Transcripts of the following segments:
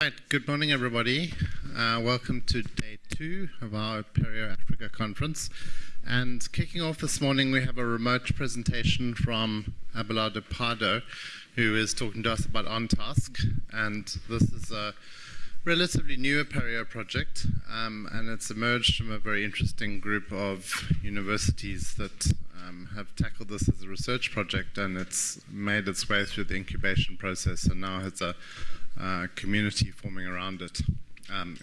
Right, good morning, everybody. Uh, welcome to day two of our Apereo Africa conference. And kicking off this morning, we have a remote presentation from Abelardo Pardo, who is talking to us about OnTask. And this is a relatively new Apereo project, um, and it's emerged from a very interesting group of universities that um, have tackled this as a research project, and it's made its way through the incubation process, and now has a community forming around it, um,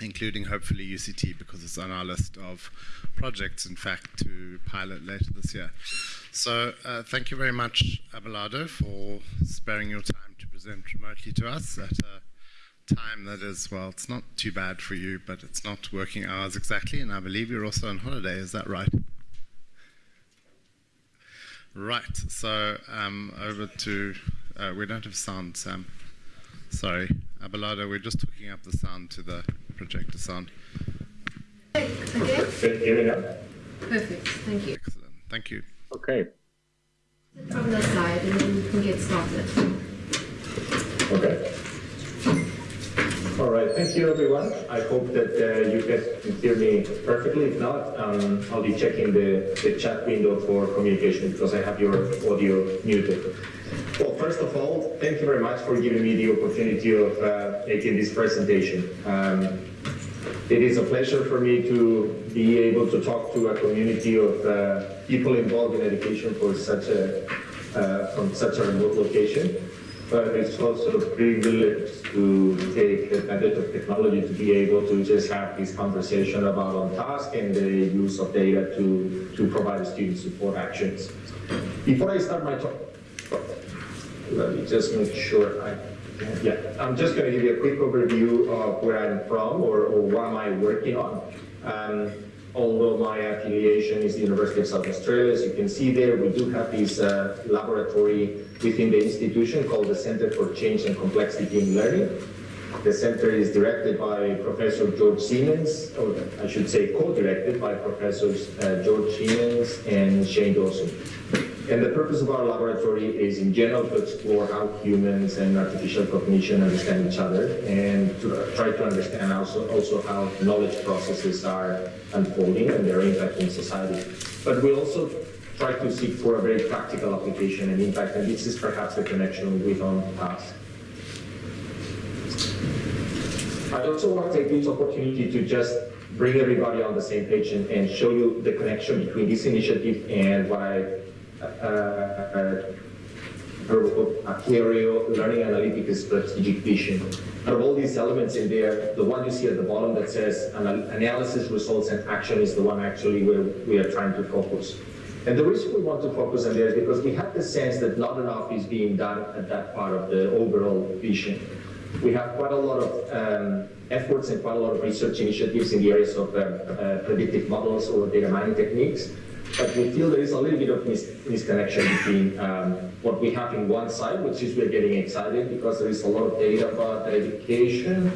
including hopefully UCT because it's on our list of projects, in fact, to pilot later this year. So uh, thank you very much, Abelardo, for sparing your time to present remotely to us at a time that is, well, it's not too bad for you, but it's not working hours exactly, and I believe you're also on holiday, is that right? Right, so um, over to, uh, we don't have sound, Sam. Sorry, Abelardo, we're just hooking up the sound to the projector sound. Okay. Can you hear me now? Perfect. Thank you. Excellent, thank you. Okay. From that side, and then we can get started. Okay. All right. Thank you, everyone. I hope that uh, you can hear me perfectly. If not, um, I'll be checking the, the chat window for communication because I have your audio muted. Well, first of all, thank you very much for giving me the opportunity of uh, making this presentation. Um, it is a pleasure for me to be able to talk to a community of uh, people involved in education for such a, uh, from such a remote location. But it's also a privilege to take advantage of technology to be able to just have this conversation about OnTask and the use of data to, to provide student support actions. Before I start my talk, let me just make sure I, yeah, I'm just going to give you a quick overview of where I'm from or, or what am I working on. Um, although my affiliation is the University of South Australia, as you can see there, we do have this uh, laboratory within the institution called the Center for Change and Complexity in Learning. The center is directed by Professor George Siemens, or I should say co-directed by Professors uh, George Siemens and Shane Dawson. And the purpose of our laboratory is in general to explore how humans and artificial cognition understand each other and to try to understand also, also how knowledge processes are unfolding and their impact in society. But we also try to seek for a very practical application and impact, and this is perhaps the connection with OnTask. I also want to take this opportunity to just bring everybody on the same page and, and show you the connection between this initiative and what I uh, Apereo learning analytics strategic vision. Out of all these elements in there, the one you see at the bottom that says analysis, results, and action is the one actually where we are trying to focus. And the reason we want to focus on there is because we have the sense that not enough is being done at that part of the overall vision. We have quite a lot of um, efforts and quite a lot of research initiatives in the areas of uh, uh, predictive models or data mining techniques, but we feel there is a little bit of mis misconnection between um, what we have in one side, which is we're getting excited because there is a lot of data about education,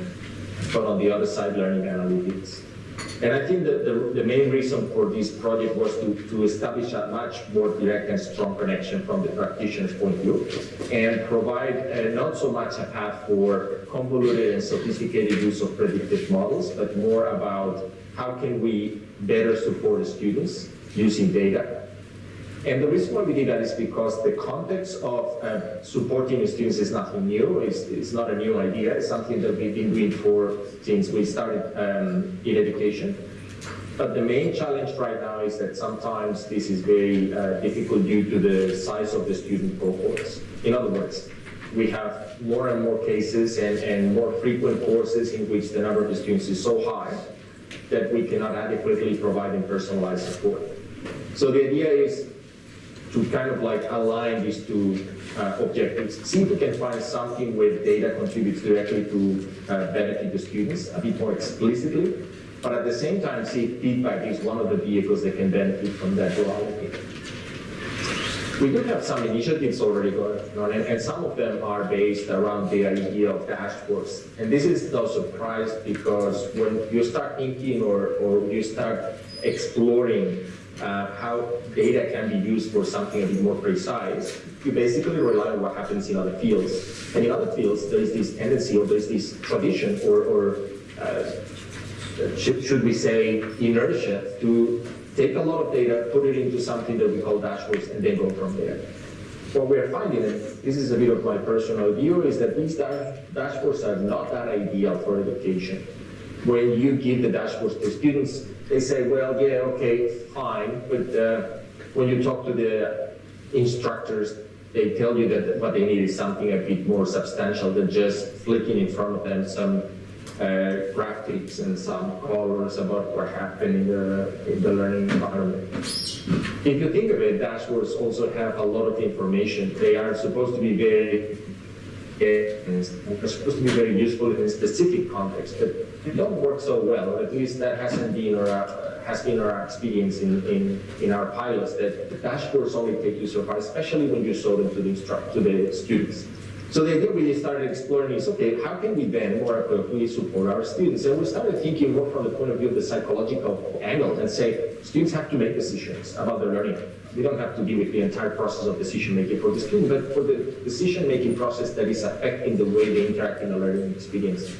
but on the other side, learning analytics. And I think that the, the main reason for this project was to, to establish a much more direct and strong connection from the practitioner's point of view and provide not so much a path for convoluted and sophisticated use of predictive models, but more about how can we better support the students using data. And the reason why we did that is because the context of uh, supporting students is nothing new. It's, it's, not a new idea. It's something that we've been doing for since we started um, in education. But the main challenge right now is that sometimes this is very uh, difficult due to the size of the student cohorts. In other words, we have more and more cases and, and more frequent courses in which the number of students is so high that we cannot adequately provide them personalized support. So the idea is to kind of like align these two uh, objectives. See if we can find something where data contributes directly to uh, benefit the students a bit more explicitly, but at the same time see if feedback is one of the vehicles that can benefit from that duality. We do have some initiatives already going on, and, and, some of them are based around the idea of dashboards. And this is no surprise because when you start thinking or, or you start exploring uh, how data can be used for something a bit more precise, you basically rely on what happens in other fields. And in other fields, there is this tendency or there is this tradition or, or uh, should, we say inertia to take a lot of data, put it into something that we call dashboards, and then go from there. What we're finding, and this is a bit of my personal view, is that these dash dashboards are not that ideal for education. When you give the dashboards to students, they say, well, yeah, okay, fine, but uh, when you talk to the instructors, they tell you that what they need is something a bit more substantial than just flicking in front of them some uh, graphics and some colors about what happened in the, in the learning environment. If you think of it, dashboards also have a lot of information. They are supposed to be very they're supposed to be very useful in a specific context, but don't work so well. At least that hasn't been our has been our experience in, in, in our pilots that the dashboards only take you so far, especially when you show them to the instruct to the students. So the idea we started exploring is, okay, how can we then more appropriately support our students? And we started thinking more from the point of view of the psychological angle and say, students have to make decisions about their learning. They don't have to be with the entire process of decision making for the student, but for the decision making process that is affecting the way they interact in the learning experience.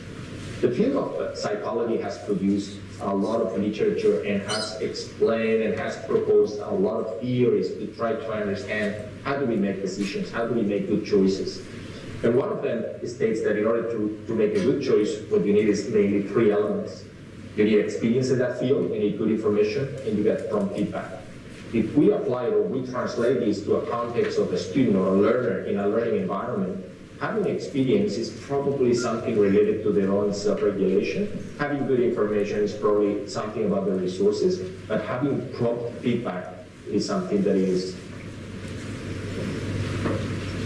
The field of psychology has produced a lot of literature and has explained and has proposed a lot of theories to try to understand how do we make decisions, how do we make good choices. And one of them states that in order to, to make a good choice, what you need is mainly three elements. You need experience in that field, you need good information, and you get prompt feedback. If we apply or we translate this to a context of a student or a learner in a learning environment, having experience is probably something related to their own self-regulation. Having good information is probably something about the resources, but having prompt feedback is something that is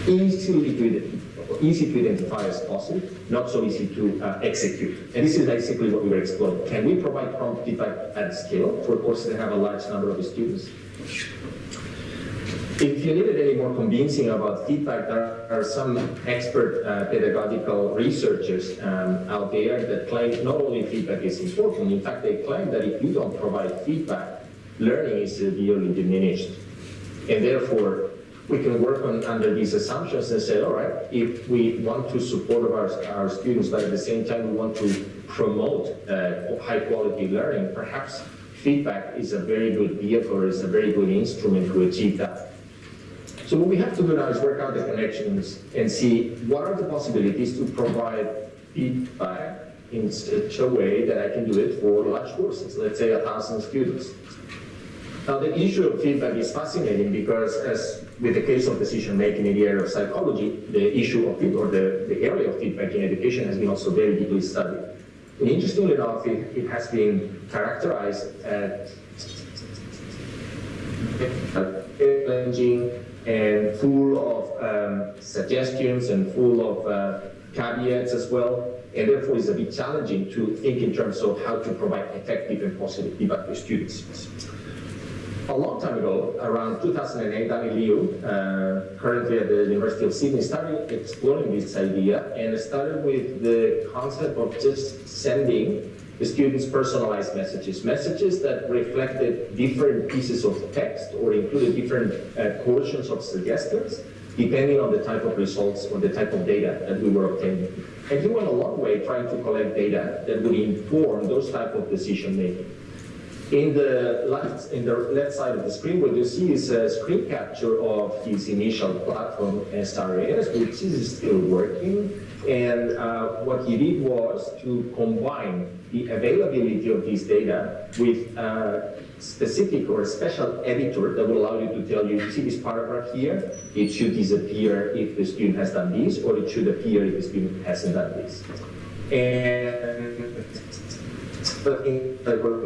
easily to, easy to identify as possible, not so easy to uh, execute. And this is basically what we were exploring. Can we provide prompt feedback at scale for courses that have a large number of students? If you needed any more convincing about feedback, there are some expert uh, pedagogical researchers um, out there that claim not only feedback is important, in fact, they claim that if you don't provide feedback, learning is severely diminished. And therefore, we can work on under these assumptions and say, all right, if we want to support our, our students, but at the same time we want to promote uh, high quality learning, perhaps feedback is a very good vehicle, is a very good instrument to achieve that. So what we have to do now is work out the connections and see what are the possibilities to provide feedback in such a way that I can do it for large courses, let's say a thousand students. Now the issue of feedback is fascinating because as with the case of decision making in the area of psychology, the issue of feedback, or the, the area of feedback in education has been also very deeply studied. And interestingly enough, it, it has been characterized as challenging and full of um, suggestions and full of uh, caveats as well, and therefore it's a bit challenging to think in terms of how to provide effective and positive feedback to students. A long time ago, around 2008, Danny Liu, uh, currently at the University of Sydney, started exploring this idea and started with the concept of just sending the students personalized messages, messages that reflected different pieces of text or included different uh, portions of suggestions, depending on the type of results or the type of data that we were obtaining. And he went a long way trying to collect data that would inform those type of decision making. In the left, in the left side of the screen, what you see is a screen capture of his initial platform SRAS, which is still working. And uh, what he did was to combine the availability of this data with a specific or a special editor that will allow you to tell you, you see this paragraph here, it should disappear if the student has done this, or it should appear if the student hasn't done this. And but in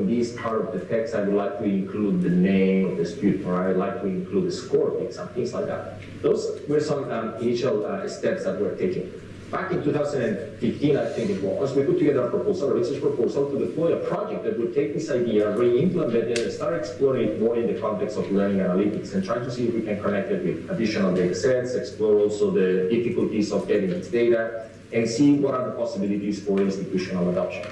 this part of the text, I would like to include the name of the student, or I would like to include the score, some things like that. Those were some um, initial uh, steps that we're taking. Back in 2015, I think it was, we put together a proposal, a research proposal to deploy a project that would take this idea, re-implement it, and start exploring it more in the context of learning analytics and try to see if we can connect it with additional data sets, explore also the difficulties of getting this data, and see what are the possibilities for institutional adoption.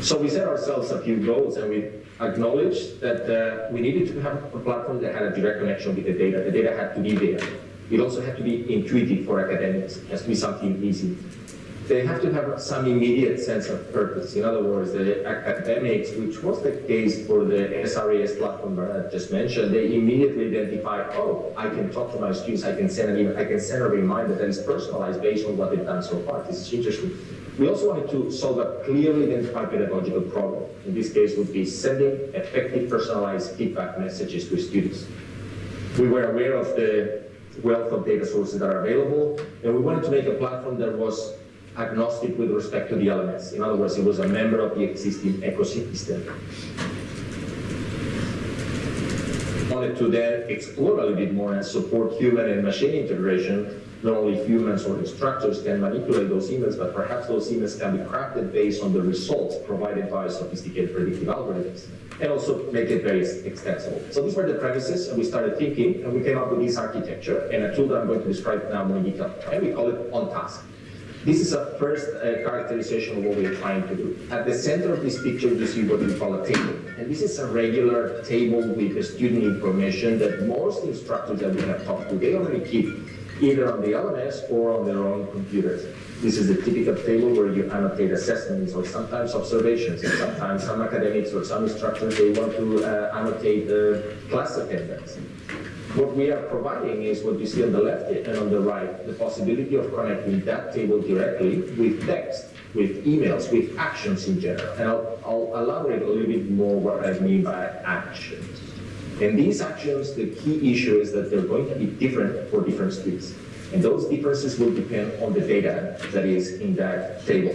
So we set ourselves a few goals and we acknowledged that uh, we needed to have a platform that had a direct connection with the data. The data had to be there. It also had to be intuitive for academics. It has to be something easy. They have to have some immediate sense of purpose. In other words, the academics, which was the case for the SRAS platform that I just mentioned, they immediately identify, oh, I can talk to my students, I can send an I can send a reminder that is personalized based on what they've done so far. This is interesting. We also wanted to solve a clearly identified pedagogical problem. In this case, would be sending effective personalized feedback messages to students. We were aware of the wealth of data sources that are available, and we wanted to make a platform that was agnostic with respect to the elements. In other words, it was a member of the existing ecosystem. wanted to then explore a little bit more and support human and machine integration not only humans or instructors can manipulate those emails, but perhaps those emails can be crafted based on the results provided by sophisticated predictive algorithms, and also make it very extensible. So these were the premises, and we started thinking, and we came up with this architecture, and a tool that I'm going to describe now more in detail, and we call it OnTask. This is a first uh, characterization of what we are trying to do. At the center of this picture, you see what we call a table. And this is a regular table with the student information that most instructors that we have talked to, they already keep either on the LMS or on their own computers. This is the typical table where you annotate assessments or sometimes observations, and sometimes some academics or some instructors, they want to uh, annotate the class attendance. What we are providing is what you see on the left and on the right, the possibility of connecting that table directly with text, with emails, with actions in general. And I'll, I'll elaborate a little bit more what I mean by actions. And these actions, the key issue is that they're going to be different for different students. And those differences will depend on the data that is in that table.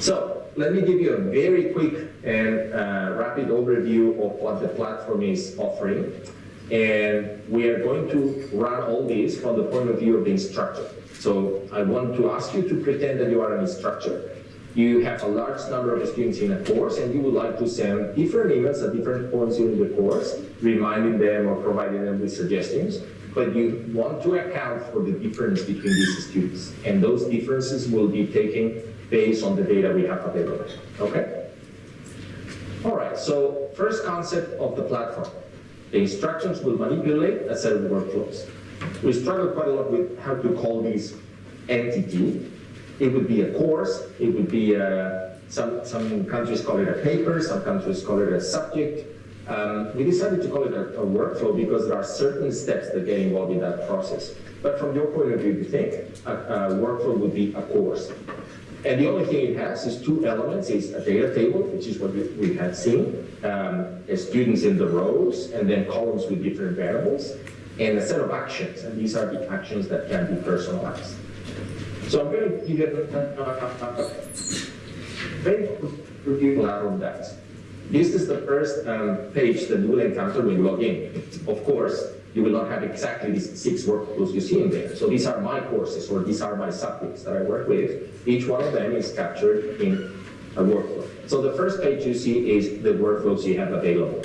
So let me give you a very quick and uh, rapid overview of what the platform is offering. And we are going to run all this from the point of view of the instructor. So I want to ask you to pretend that you are an instructor you have a large number of students in a course and you would like to send different emails at different points during the course, reminding them or providing them with suggestions, but you want to account for the difference between these students. And those differences will be taken based on the data we have available, okay? All right, so first concept of the platform. The instructions will manipulate a set of workflows. We struggle quite a lot with how to call these entity it would be a course, it would be a, some, some countries call it a paper, some countries call it a subject. Um, we decided to call it a, a, workflow because there are certain steps that get involved in that process. But from your point of view, you think a, a workflow would be a course. And the only thing it has is two elements. It's a data table, which is what we, we had seen, um, students in the rows, and then columns with different variables, and a set of actions. And these are the actions that can be personalized. So I'm going to give a very review of that. This is the first um, page that you will encounter when you log in. Of course, you will not have exactly these six workflows you see in there. So these are my courses, or these are my subjects that I work with. Each one of them is captured in a workflow. So the first page you see is the workflows you have available.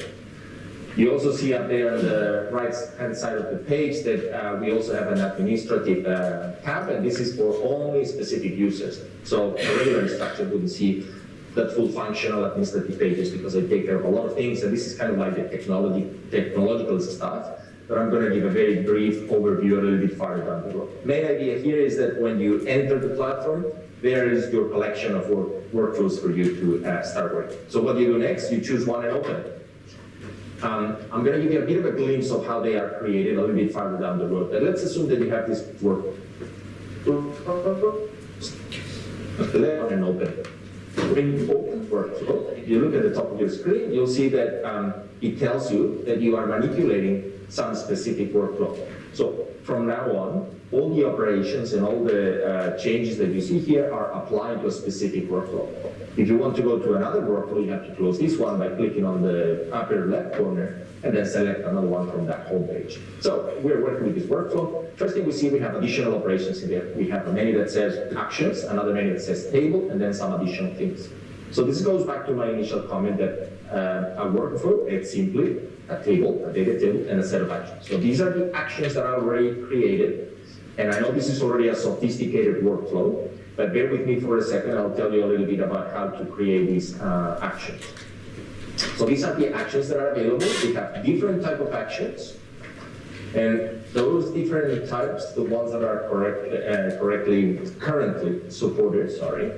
You also see up there on the right-hand side of the page that uh, we also have an administrative uh, tab, and this is for only specific users. So a regular instructor wouldn't see that full functional administrative pages because they take care of a lot of things, and this is kind of like the technology, technological stuff. But I'm going to give a very brief overview a little bit farther down the road. Main idea here is that when you enter the platform, there is your collection of work, workflows for you to uh, start working. So what do you do next? You choose one and open it. Um, I'm going to give you a bit of a glimpse of how they are created a little bit farther down the road. But let's assume that you have this work. and open. When open workflow, if you look at the top of your screen, you'll see that um, it tells you that you are manipulating some specific workflow. So from now on, all the operations and all the uh, changes that you see here are applied to a specific workflow. If you want to go to another workflow, you have to close this one by clicking on the upper left corner and then select another one from that home page. So we're working with this workflow. First thing we see, we have additional operations in there. We have a menu that says actions, another menu that says table, and then some additional things. So this goes back to my initial comment that uh, a workflow, it's simply a table, a data table, and a set of actions. So these are the actions that are already created. And I know this is already a sophisticated workflow, but bear with me for a second. I'll tell you a little bit about how to create these uh, actions. So these are the actions that are available. We have different type of actions. And those different types, the ones that are correct, uh, correctly, currently supported, sorry,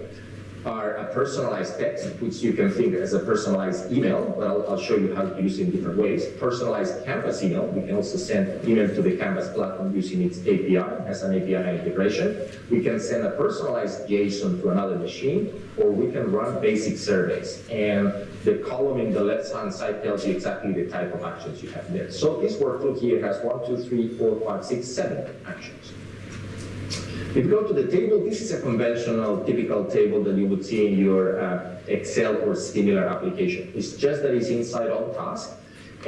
are a personalized text, which you can think as a personalized email, but I'll, I'll, show you how to use it in different ways. Personalized Canvas email, we can also send email to the Canvas platform using its API, as an API integration. We can send a personalized JSON to another machine, or we can run basic surveys. And the column in the left-hand side tells you exactly the type of actions you have there. So this workflow here has one, two, three, four, five, six, seven actions. If you go to the table, this is a conventional, typical table that you would see in your uh, Excel or similar application. It's just that it's inside OnTask,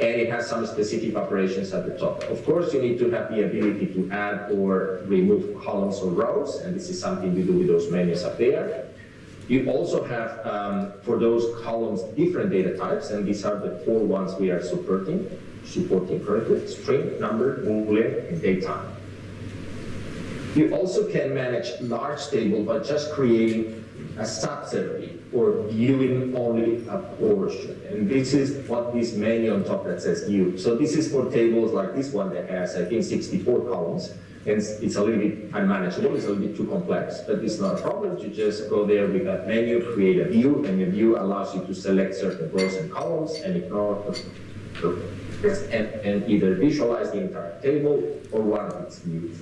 and it has some specific operations at the top. Of course, you need to have the ability to add or remove columns or rows, and this is something you do with those menus up there. You also have, um, for those columns, different data types, and these are the four ones we are supporting, supporting currently, string, number, boolean, and date time. You also can manage large table by just creating a of or viewing only a portion. And this is what this menu on top that says view. So this is for tables like this one that has, I think, 64 columns. And it's a little bit unmanageable, it's a little bit too complex, but it's not a problem. You just go there with that menu, create a view, and the view allows you to select certain rows and columns and ignore and, and either visualize the entire table or one of its views.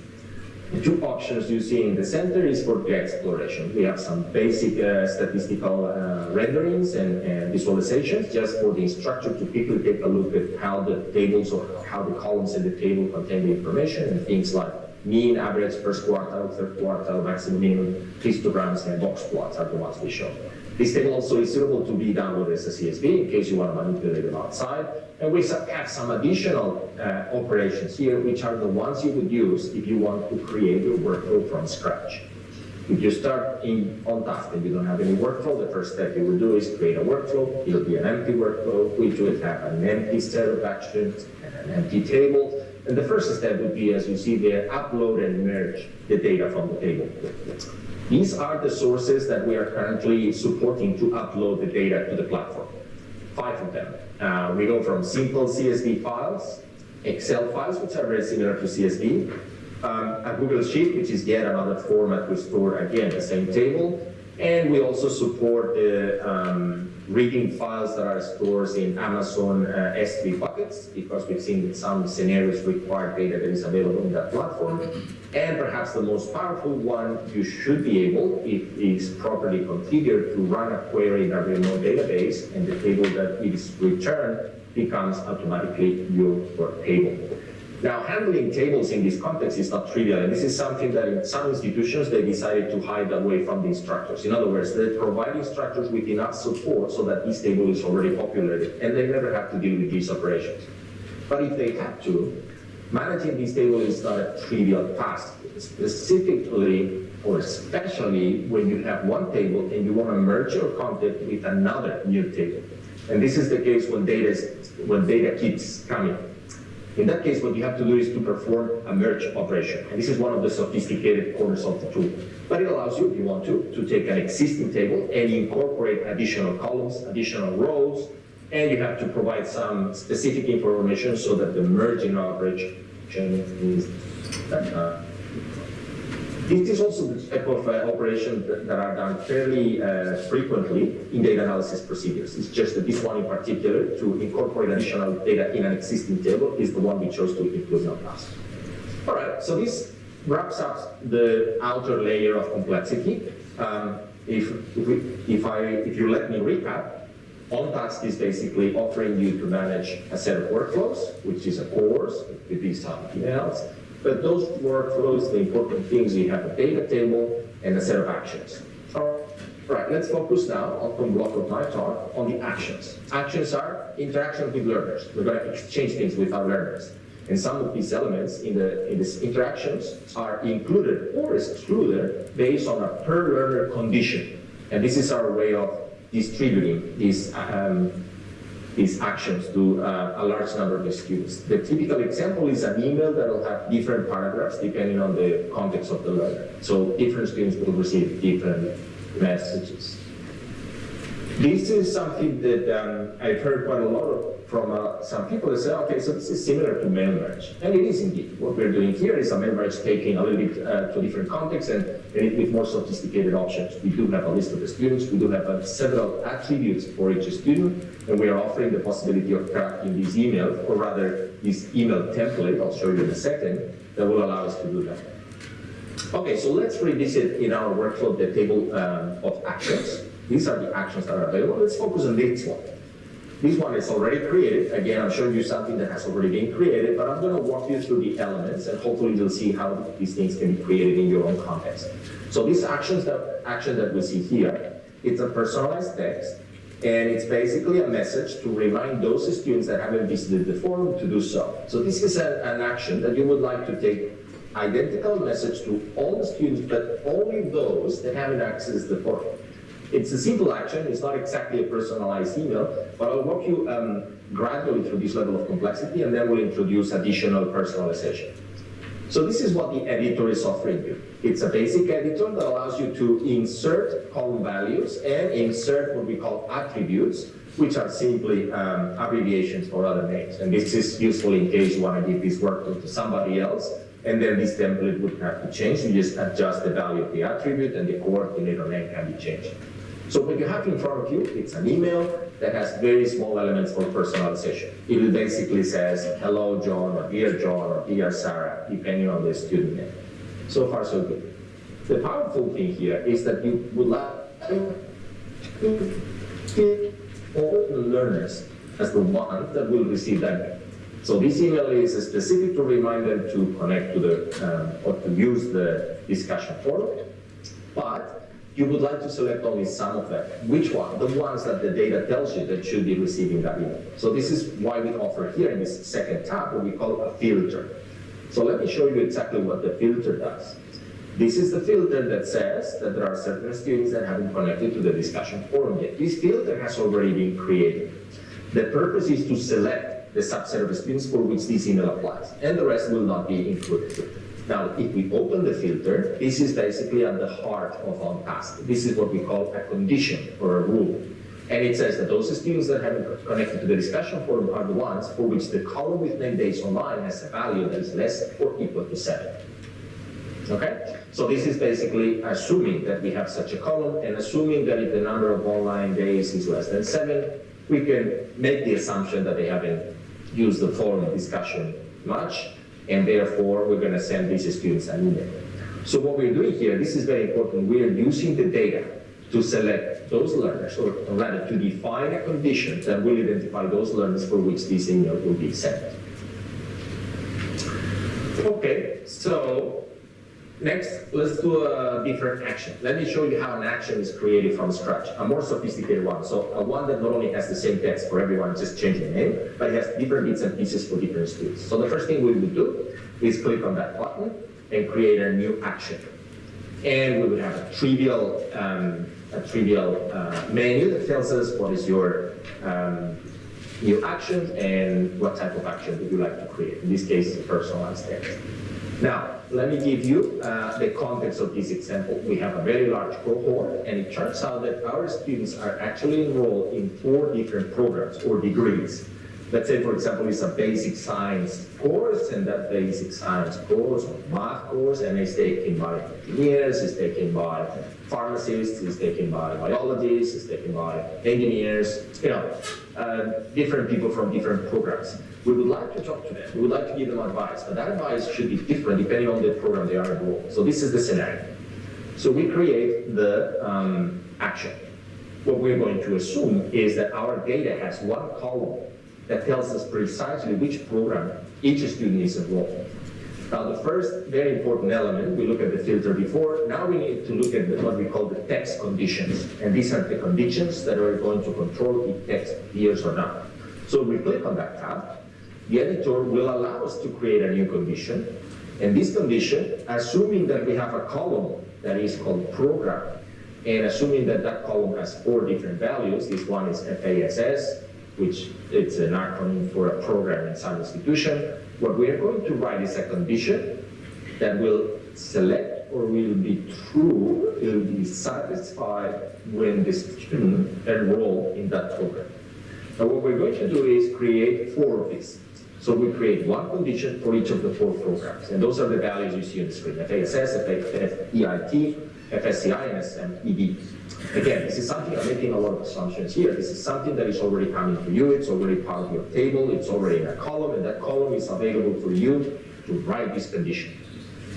The two options you see in the center is for the exploration. We have some basic uh, statistical uh, renderings and, and, visualizations just for the instructor to quickly take a look at how the tables or how the columns in the table contain the information and things like mean, average, first quartile, third quartile, maximum, minimum, histograms, and box plots are the ones we show. This table also is suitable to be downloaded as a CSV in case you want to manipulate them outside. And we have some additional uh, operations here, which are the ones you would use if you want to create your workflow from scratch. If you start in OnTask and you don't have any workflow, the first step you will do is create a workflow. It'll be an empty workflow, which will have an empty set of actions and an empty table. And the first step would be, as you see there, upload and merge the data from the table. These are the sources that we are currently supporting to upload the data to the platform. Five of them. Uh, we go from simple CSV files, Excel files, which are very similar to CSV, um, a Google Sheet, which is yet another format to store, again, the same table, and we also support the um, reading files that are stored in Amazon uh, S3 buckets because we've seen that some scenarios require data that is available in that platform. And perhaps the most powerful one, you should be able, if it is properly configured, to run a query in a remote database and the table that is returned becomes automatically your table. Now, handling tables in this context is not trivial, and this is something that in some institutions they decided to hide away from the instructors. In other words, they provide instructors with enough support so that this table is already populated, and they never have to deal with these operations. But if they have to, managing this table is not a trivial task, specifically or especially when you have one table and you want to merge your content with another new table. And this is the case when data, when data keeps coming. In that case, what you have to do is to perform a merge operation. And this is one of the sophisticated corners of the tool. But it allows you, if you want to, to take an existing table and incorporate additional columns, additional rows, and you have to provide some specific information so that the merging operation is this is also the type of uh, operation that, are done fairly uh, frequently in data analysis procedures. It's just that this one in particular, to incorporate additional data in an existing table, is the one we chose to include in our class. All right, so this wraps up the outer layer of complexity. Um, if, if, we, if, I, if you let me recap, OnTask is basically offering you to manage a set of workflows, which is a course, it could be something else, but those workflows, the important things, you have a data table and a set of actions. Right, let's focus now on the block of my talk on the actions. Actions are interaction with learners. We're going to exchange things with our learners. And some of these elements in, the, in these interactions are included or excluded based on a per learner condition. And this is our way of distributing these um, these actions to uh, a large number of students. The typical example is an email that will have different paragraphs depending on the context of the learner. So different students will receive different messages. This is something that um, I've heard quite a lot of from uh, some people that say, okay, so this is similar to mail merge. And it is indeed. What we're doing here is a mail merge taking a little bit uh, to different context and, and with more sophisticated options. We do have a list of the students, we do have uh, several attributes for each student, and we are offering the possibility of crafting this email, or rather this email template, I'll show you in a second, that will allow us to do that. Okay, so let's revisit in our workflow the table um, of actions. These are the actions that are available. Let's focus on this one. This one is already created. Again, I'm showing you something that has already been created, but I'm going to walk you through the elements and hopefully you'll see how these things can be created in your own context. So this actions that action that we see here, it's a personalized text and it's basically a message to remind those students that haven't visited the forum to do so. So this is a, an action that you would like to take identical message to all the students, but only those that haven't accessed the forum. It's a simple action, it's not exactly a personalized email, but I'll walk you um, gradually through this level of complexity and then we'll introduce additional personalization. So this is what the editor is offering you. It's a basic editor that allows you to insert column values and insert what we call attributes, which are simply um, abbreviations for other names. And this is useful in case you want to give this work to somebody else, and then this template would have to change. You just adjust the value of the attribute and the coordinator name can be changed. So what you have in front of you, it's an email that has very small elements for personalization. It basically says, hello John, or dear John, or dear Sarah, depending on the student name. So far so good. The powerful thing here is that you would like to keep all the learners as the one that will receive that. So this email is specific to remind them to connect to the, um, or to use the discussion forum, but you would like to select only some of them. Which one? The ones that the data tells you that should be receiving that email. So this is why we offer here in this second tab what we call a filter. So let me show you exactly what the filter does. This is the filter that says that there are certain students that haven't connected to the discussion forum yet. This filter has already been created. The purpose is to select the subset of students for which this email applies, and the rest will not be included. Now, if we open the filter, this is basically at the heart of OnTask. This is what we call a condition or a rule. And it says that those students that have connected to the discussion forum are the ones for which the column with name days online has a value that is less or equal to 7. Okay? So this is basically assuming that we have such a column and assuming that if the number of online days is less than 7, we can make the assumption that they haven't used the forum discussion much and therefore we're going to send these students an email. So what we're doing here, this is very important, we are using the data to select those learners, or rather to define a condition that will identify those learners for which this email will be sent. Okay, so next, let's do a different action. Let me show you how an action is created from scratch, a more sophisticated one. So a one that not only has the same text for everyone, just change the name, but it has different bits and pieces for different students. So the first thing we would do is click on that button and create a new action. And we would have a trivial, um, a trivial uh, menu that tells us what is your um, new action and what type of action would you like to create. In this case, a personalized text. Now, let me give you uh, the context of this example. We have a very large cohort, and it turns out that our students are actually enrolled in four different programs or degrees. Let's say, for example, it's a basic science course, and that basic science course or math course, and it's taken by engineers, it's taken by pharmacists, it's taken by biologists, it's taken by engineers, you know, uh, different people from different programs. We would like to talk to them. We would like to give them advice, but that advice should be different depending on the program they are enrolled. So this is the scenario. So we create the um, action. What we're going to assume is that our data has one column that tells us precisely which program each student is enrolled. Now the first very important element, we look at the filter before, now we need to look at the, what we call the text conditions. And these are the conditions that are going to control if text appears or not. So we click on that tab, the editor will allow us to create a new condition. And this condition, assuming that we have a column that is called program, and assuming that that column has four different values, this one is FASS, which it's an acronym for a program in some institution, what we are going to write is a condition that will select or will be true, will be satisfied when the student enroll in that program. Now what we're going to do is create four of these. So we create one condition for each of the four programs, and those are the values you see on the screen, FASS, FEIT, FSCI, and SMED. Again, this is something, I'm making a lot of assumptions here. This is something that is already coming to you, it's already part of your table, it's already in a column, and that column is available for you to write this condition.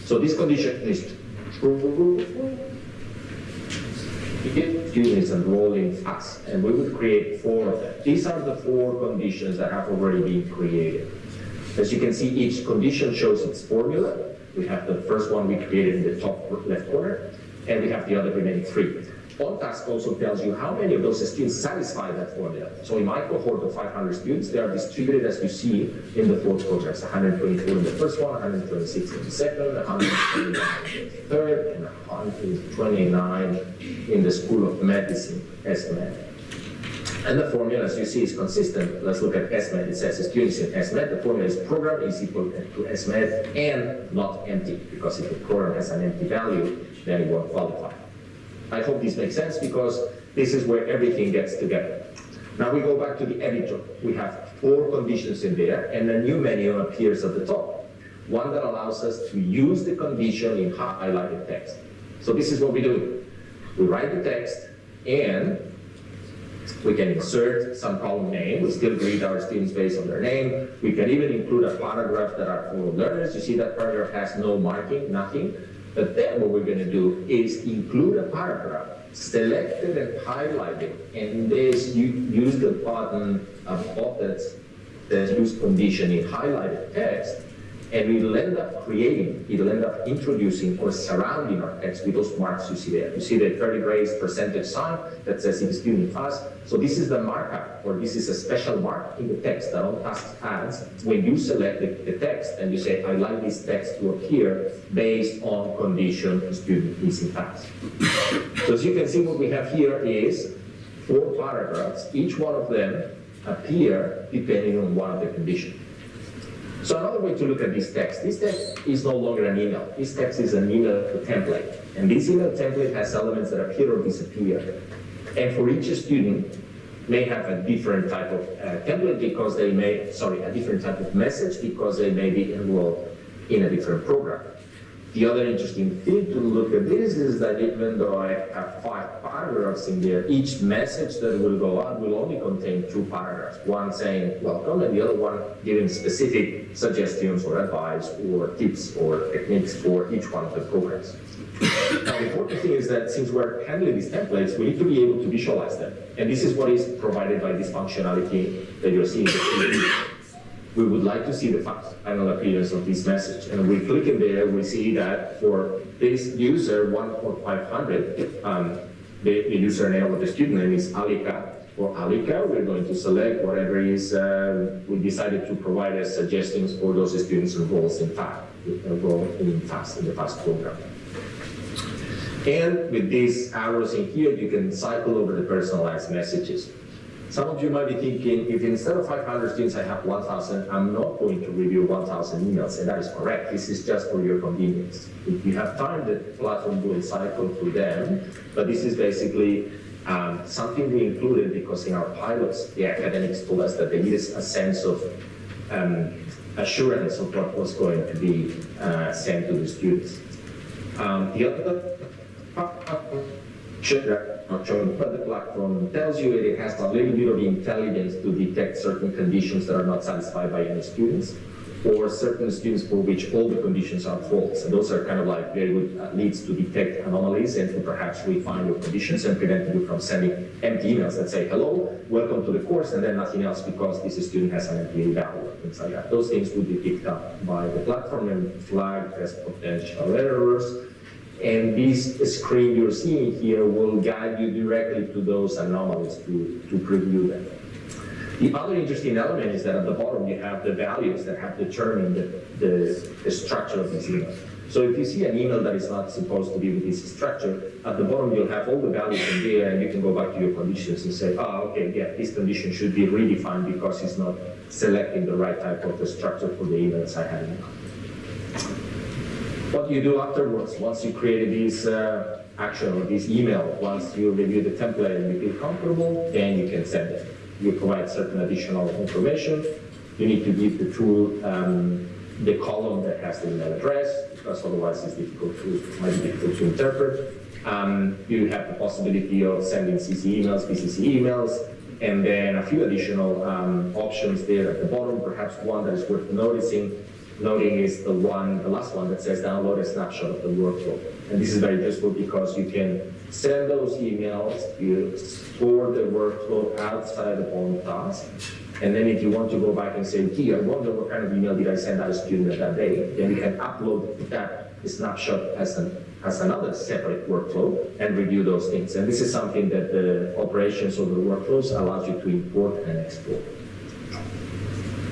So this condition is true student is enrolling FASS, and we will create four of them. These are the four conditions that have already been created. As you can see, each condition shows its formula. We have the first one we created in the top left corner, and we have the other remaining three. OnTask also tells you how many of those students satisfy that formula. So in my cohort of 500 students, they are distributed as you see in the four programs, 124 in the first one, 126 in the second, 129 in the third, and 129 in the School of Medicine, SMED. And the formula, as you see, is consistent. Let's look at SMED. It says students in SMED, the formula is program is equal to SMED and not empty, because if the program has an empty value, then it won't qualify. I hope this makes sense because this is where everything gets together. Now we go back to the editor. We have four conditions in there and a new menu appears at the top. One that allows us to use the condition in highlighted text. So this is what we do. We write the text and we can insert some column name. We still greet our students based on their name. We can even include a paragraph that are for learners. You see that paragraph has no marking, nothing. But then what we're going to do is include a paragraph, select it and highlight it, and this you use the button above that, that use condition in highlighted text and we'll end up creating, it'll end up introducing or surrounding our text with those marks you see there. You see the curly brace percentage sign that says if student pass. So this is the markup, or this is a special mark in the text that OnTask adds when you select the, the text and you say, I like this text to appear based on condition student is in class. so as you can see, what we have here is four paragraphs. Each one of them appear depending on one of the conditions. So another way to look at this text, this text is no longer an email. This text is an email template. And this email template has elements that appear or disappear. And for each student, may have a different type of uh, template because they may, sorry, a different type of message because they may be enrolled in a different program. The other interesting thing to look at this is that even though I have five paragraphs in there, each message that will go out will only contain two paragraphs. One saying welcome and the other one giving specific suggestions or advice or tips or techniques for each one of the programs. now the important thing is that since we're handling these templates, we need to be able to visualize them. And this is what is provided by this functionality that you're seeing we would like to see the final appearance of this message. And we click in there, we see that for this user, 1.500, um, the, the username of the student name is Alika. For Alika, we're going to select whatever is, uh, we decided to provide as suggestions for those students enrolled in FASS, enrolled in FASS, in the FASS program. And with these arrows in here, you can cycle over the personalized messages. Some of you might be thinking, if instead of 500 students I have 1,000, I'm not going to review 1,000 emails, and that is correct. This is just for your convenience. If you have time, the platform will cycle through them, but this is basically um, something we included because in our pilots, the academics told us that they needed a sense of um, assurance of what was going to be uh, sent to the students. Um, the other not shown, but the platform tells you it has a little bit of intelligence to detect certain conditions that are not satisfied by any students, or certain students for which all the conditions are false. And those are kind of like very good uh, leads to detect anomalies and to perhaps refine your conditions and prevent you from sending empty emails that say, hello, welcome to the course, and then nothing else because this student has an empty value, things like that. Those things would be picked up by the platform and flagged as potential errors and this screen you're seeing here will guide you directly to those anomalies to, to preview them. The other interesting element is that at the bottom you have the values that have determined the, the, the structure of this email. So if you see an email that is not supposed to be with this structure, at the bottom you'll have all the values in there and you can go back to your conditions and say, oh, okay, yeah, this condition should be redefined because it's not selecting the right type of the structure for the emails I have mind. What you do afterwards, once you created this uh, action or this email, once you review the template and you feel comfortable, then you can send it. You provide certain additional information. You need to give the tool um, the column that has the email address, because otherwise it's difficult to, it might be difficult to interpret. Um, you have the possibility of sending CC emails, BCC emails, and then a few additional um, options there at the bottom. Perhaps one that is worth noticing, noting is the one, the last one that says download a snapshot of the workflow. And this is very useful because you can send those emails, you store the workflow outside of OnTask, and then if you want to go back and say, gee, I wonder what kind of email did I send out a student that day, then you can upload that snapshot as, an, as another separate workflow and review those things. And this is something that the operations of the workflows allows you to import and export.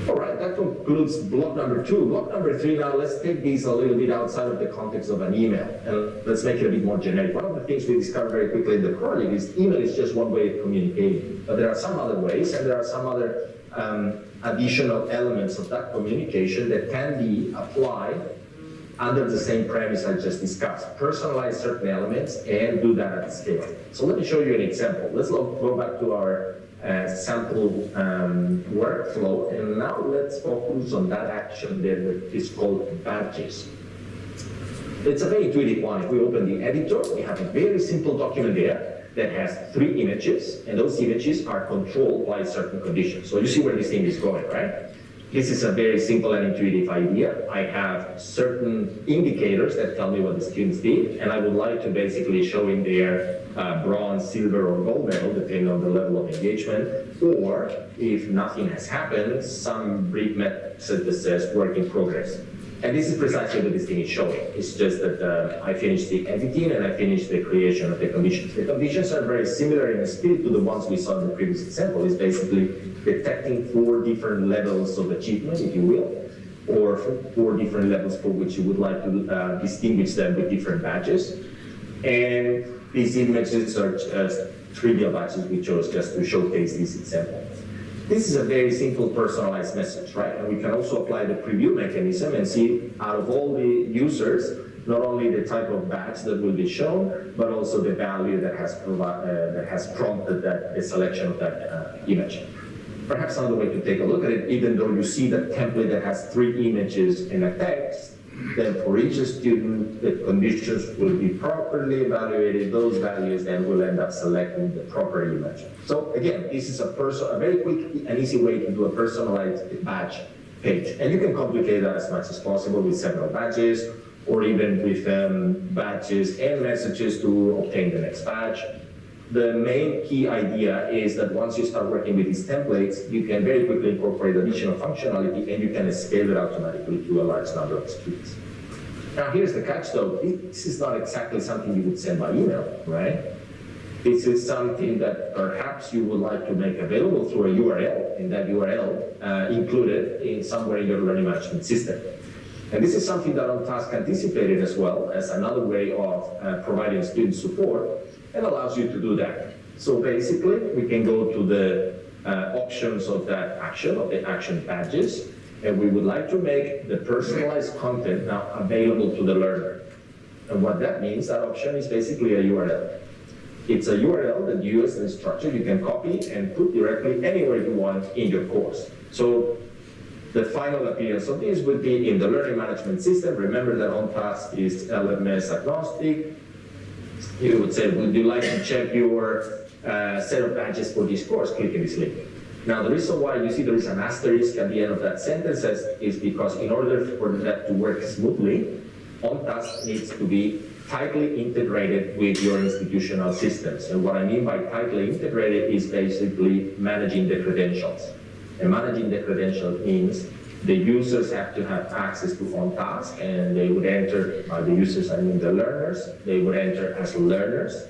All right, that concludes block number two. Block number three, now let's take these a little bit outside of the context of an email and let's make it a bit more generic. One of the things we discovered very quickly in the project is email is just one way of communicating, but there are some other ways and there are some other um, additional elements of that communication that can be applied under the same premise I just discussed. Personalize certain elements and do that at scale. So let me show you an example. Let's go back to our uh, sample um, workflow and now let's focus on that action there that is called badges. It's a very intuitive one. If we open the editor, we have a very simple document there that has three images, and those images are controlled by certain conditions. So you see where this thing is going, right? This is a very simple and intuitive idea. I have certain indicators that tell me what the students did, and I would like to basically show in their uh, bronze, silver, or gold medal, depending on the level of engagement, or if nothing has happened, some brief message that says work in progress. And this is precisely what this thing is showing. It's just that uh, I finished the editing and I finished the creation of the conditions. The conditions are very similar in spirit to the ones we saw in the previous example. It's basically detecting four different levels of achievement, if you will, or four different levels for which you would like to uh, distinguish them with different badges. And these images are just trivial badges we chose just to showcase this example. This is a very simple personalized message, right? And we can also apply the preview mechanism and see out of all the users, not only the type of badge that will be shown, but also the value that has, uh, that has prompted that, the selection of that uh, image. Perhaps another way to take a look at it, even though you see the template that has three images and a text, then for each student, the conditions will be properly evaluated. Those values then will end up selecting the proper image. So again, this is a, a very quick and easy way to do a personalized badge page. And you can complicate that as much as possible with several badges or even with um, badges and messages to obtain the next badge. The main key idea is that once you start working with these templates, you can very quickly incorporate additional functionality and you can scale it automatically to a large number of students. Now here's the catch though, this is not exactly something you would send by email, right? This is something that perhaps you would like to make available through a URL, and that URL uh, included in somewhere in your learning management system. And this is something that OnTask anticipated as well as another way of uh, providing student support and allows you to do that. So basically, we can go to the uh, options of that action, of the action badges, and we would like to make the personalized content now available to the learner. And what that means, that option is basically a URL. It's a URL that you as an instructor, you can copy and put directly anywhere you want in your course. So the final appearance of this would be in the learning management system. Remember that OnTask is LMS agnostic you would say, would you like to check your uh, set of badges for this course? Click in this link. Now, the reason why you see there is an asterisk at the end of that sentence is because in order for that to work smoothly, OnTask needs to be tightly integrated with your institutional systems. And what I mean by tightly integrated is basically managing the credentials. And managing the credentials means the users have to have access to OnTask and they would enter, by the users I mean the learners, they would enter as learners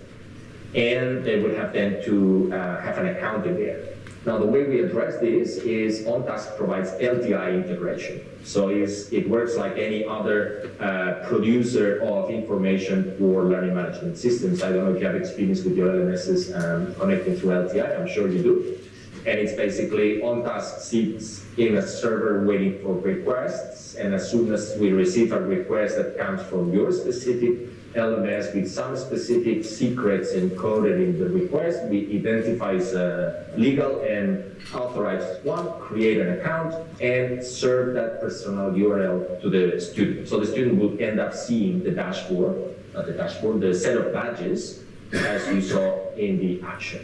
and they would have then to uh, have an account in there. Now the way we address this is OnTask provides LTI integration. So it works like any other uh, producer of information for learning management systems. I don't know if you have experience with your LMSs um, connecting through LTI, I'm sure you do. And it's basically OnTask sits in a server waiting for requests, and as soon as we receive a request that comes from your specific LMS with some specific secrets encoded in the request, we identify a uh, legal and authorized one, create an account, and serve that personal URL to the student. So the student will end up seeing the dashboard, not the dashboard, the set of badges as you saw in the action.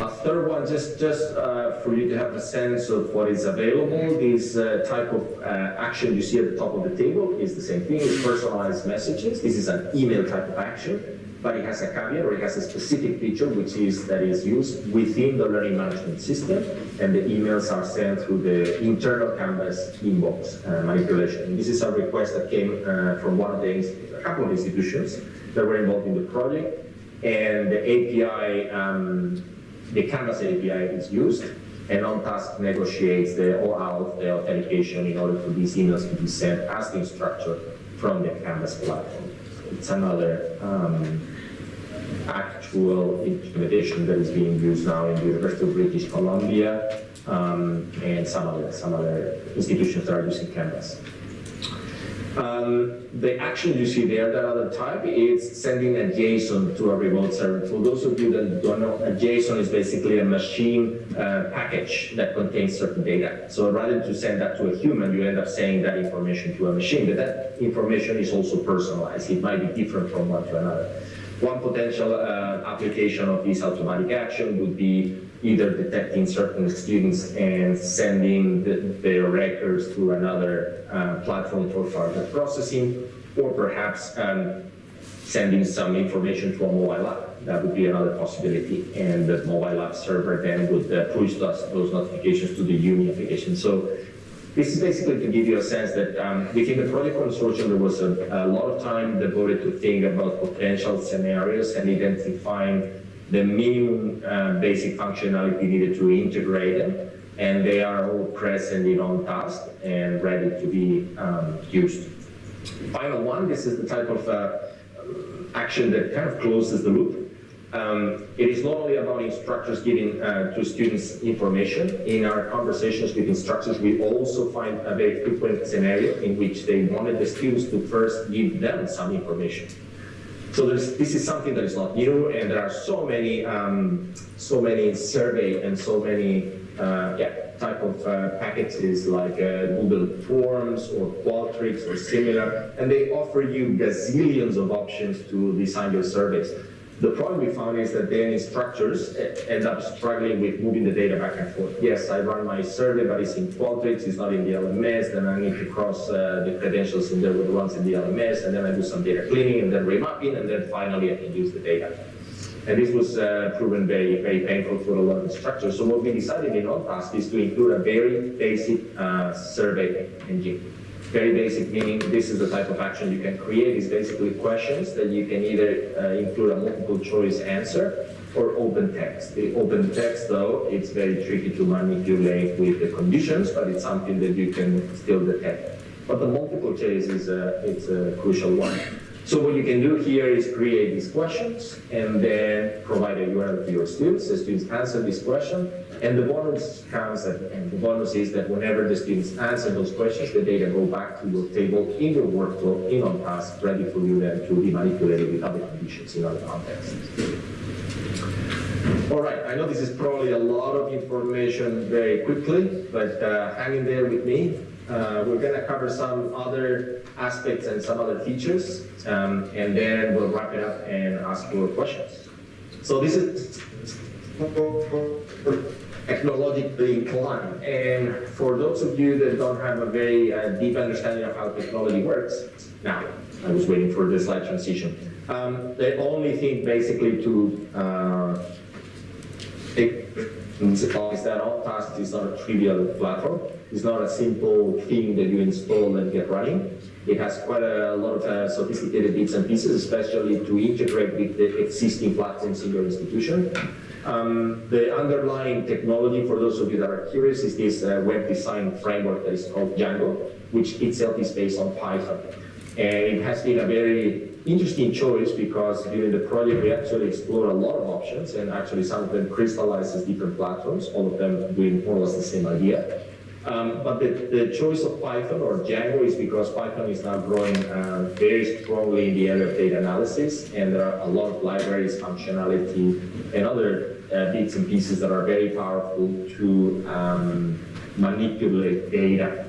A third one, just, just uh, for you to have a sense of what is available, this uh, type of uh, action you see at the top of the table is the same thing, it's personalized messages. This is an email type of action, but it has a caveat or it has a specific feature which is that is used within the learning management system, and the emails are sent through the internal Canvas inbox uh, manipulation. And this is a request that came uh, from one of the, a couple of institutions that were involved in the project, and the API um, the Canvas API is used, and OnTask negotiates the OAuth, the authentication, in order for these emails to be sent as the instructor from the Canvas platform. It's another um, actual implementation that is being used now in the University of British Columbia um, and some other, some other institutions that are using Canvas. Um, the action you see there, that other type, is sending a JSON to a remote server. For those of you that don't know, a JSON is basically a machine uh, package that contains certain data. So rather than to send that to a human, you end up sending that information to a machine, but that information is also personalized. It might be different from one to another. One potential uh, application of this automatic action would be either detecting certain students and sending the, their records to another uh, platform for further processing, or perhaps um, sending some information to a mobile app. That would be another possibility, and the mobile app server then would uh, push those, those notifications to the UNI application. So this is basically to give you a sense that um, within the project consortium, there was a, a, lot of time devoted to think about potential scenarios and identifying the minimum uh, basic functionality needed to integrate them, and they are all present in OnTask and ready to be um, used. Final one, this is the type of uh, action that kind of closes the loop. Um, it is not only about instructors giving uh, to students information. In our conversations with instructors, we also find a very frequent scenario in which they wanted the students to first give them some information. So this is something that is not new, and there are so many, um, so many survey and so many, uh, yeah, type of uh, packages like uh, Google Forms or Qualtrics or similar, and they offer you gazillions of options to design your surveys. The problem we found is that then instructors end up struggling with moving the data back and forth. Yes, I run my survey, but it's in Qualtrics, it's not in the LMS, then I need to cross uh, the credentials with the ones in the LMS, and then I do some data cleaning, and then remapping, and then finally I can use the data. And this was uh, proven very, very painful for a lot of instructors. So what we decided in OnTask is to include a very basic uh, survey engine very basic, meaning this is the type of action you can create. is basically questions that you can either uh, include a multiple choice answer or open text. The open text, though, it's very tricky to manipulate with the conditions, but it's something that you can still detect. But the multiple choice is a, it's a crucial one. So what you can do here is create these questions and then provide a URL to your students. The students answer this question and the bonus comes at the end. The bonus is that whenever the students answer those questions, the data go back to your table in your workflow, in OnTask, ready for you then to be manipulated with other conditions in other contexts. All right, I know this is probably a lot of information very quickly, but uh, hang in there with me. Uh, we're going to cover some other aspects and some other features, um, and then we'll wrap it up and ask for questions. So this is technologically inclined. And for those of you that don't have a very uh, deep understanding of how technology works, now, I was waiting for the slide transition. Um, the only thing basically to uh, take is that OnTask is not a trivial platform. It's not a simple thing that you install and get running. It has quite a lot of uh, sophisticated bits and pieces, especially to integrate with the existing platforms in your institution. Um, the underlying technology, for those of you that are curious, is this uh, web design framework that is called Django, which itself is based on Python. And it has been a very interesting choice because during the project we actually explored a lot of options and actually some of them crystallized as different platforms, all of them doing more or less the same idea. Um, but the, the, choice of Python or Django is because Python is now growing uh, very strongly in the area of data analysis, and there are a lot of libraries, functionality, and other uh, bits and pieces that are very powerful to um, manipulate data.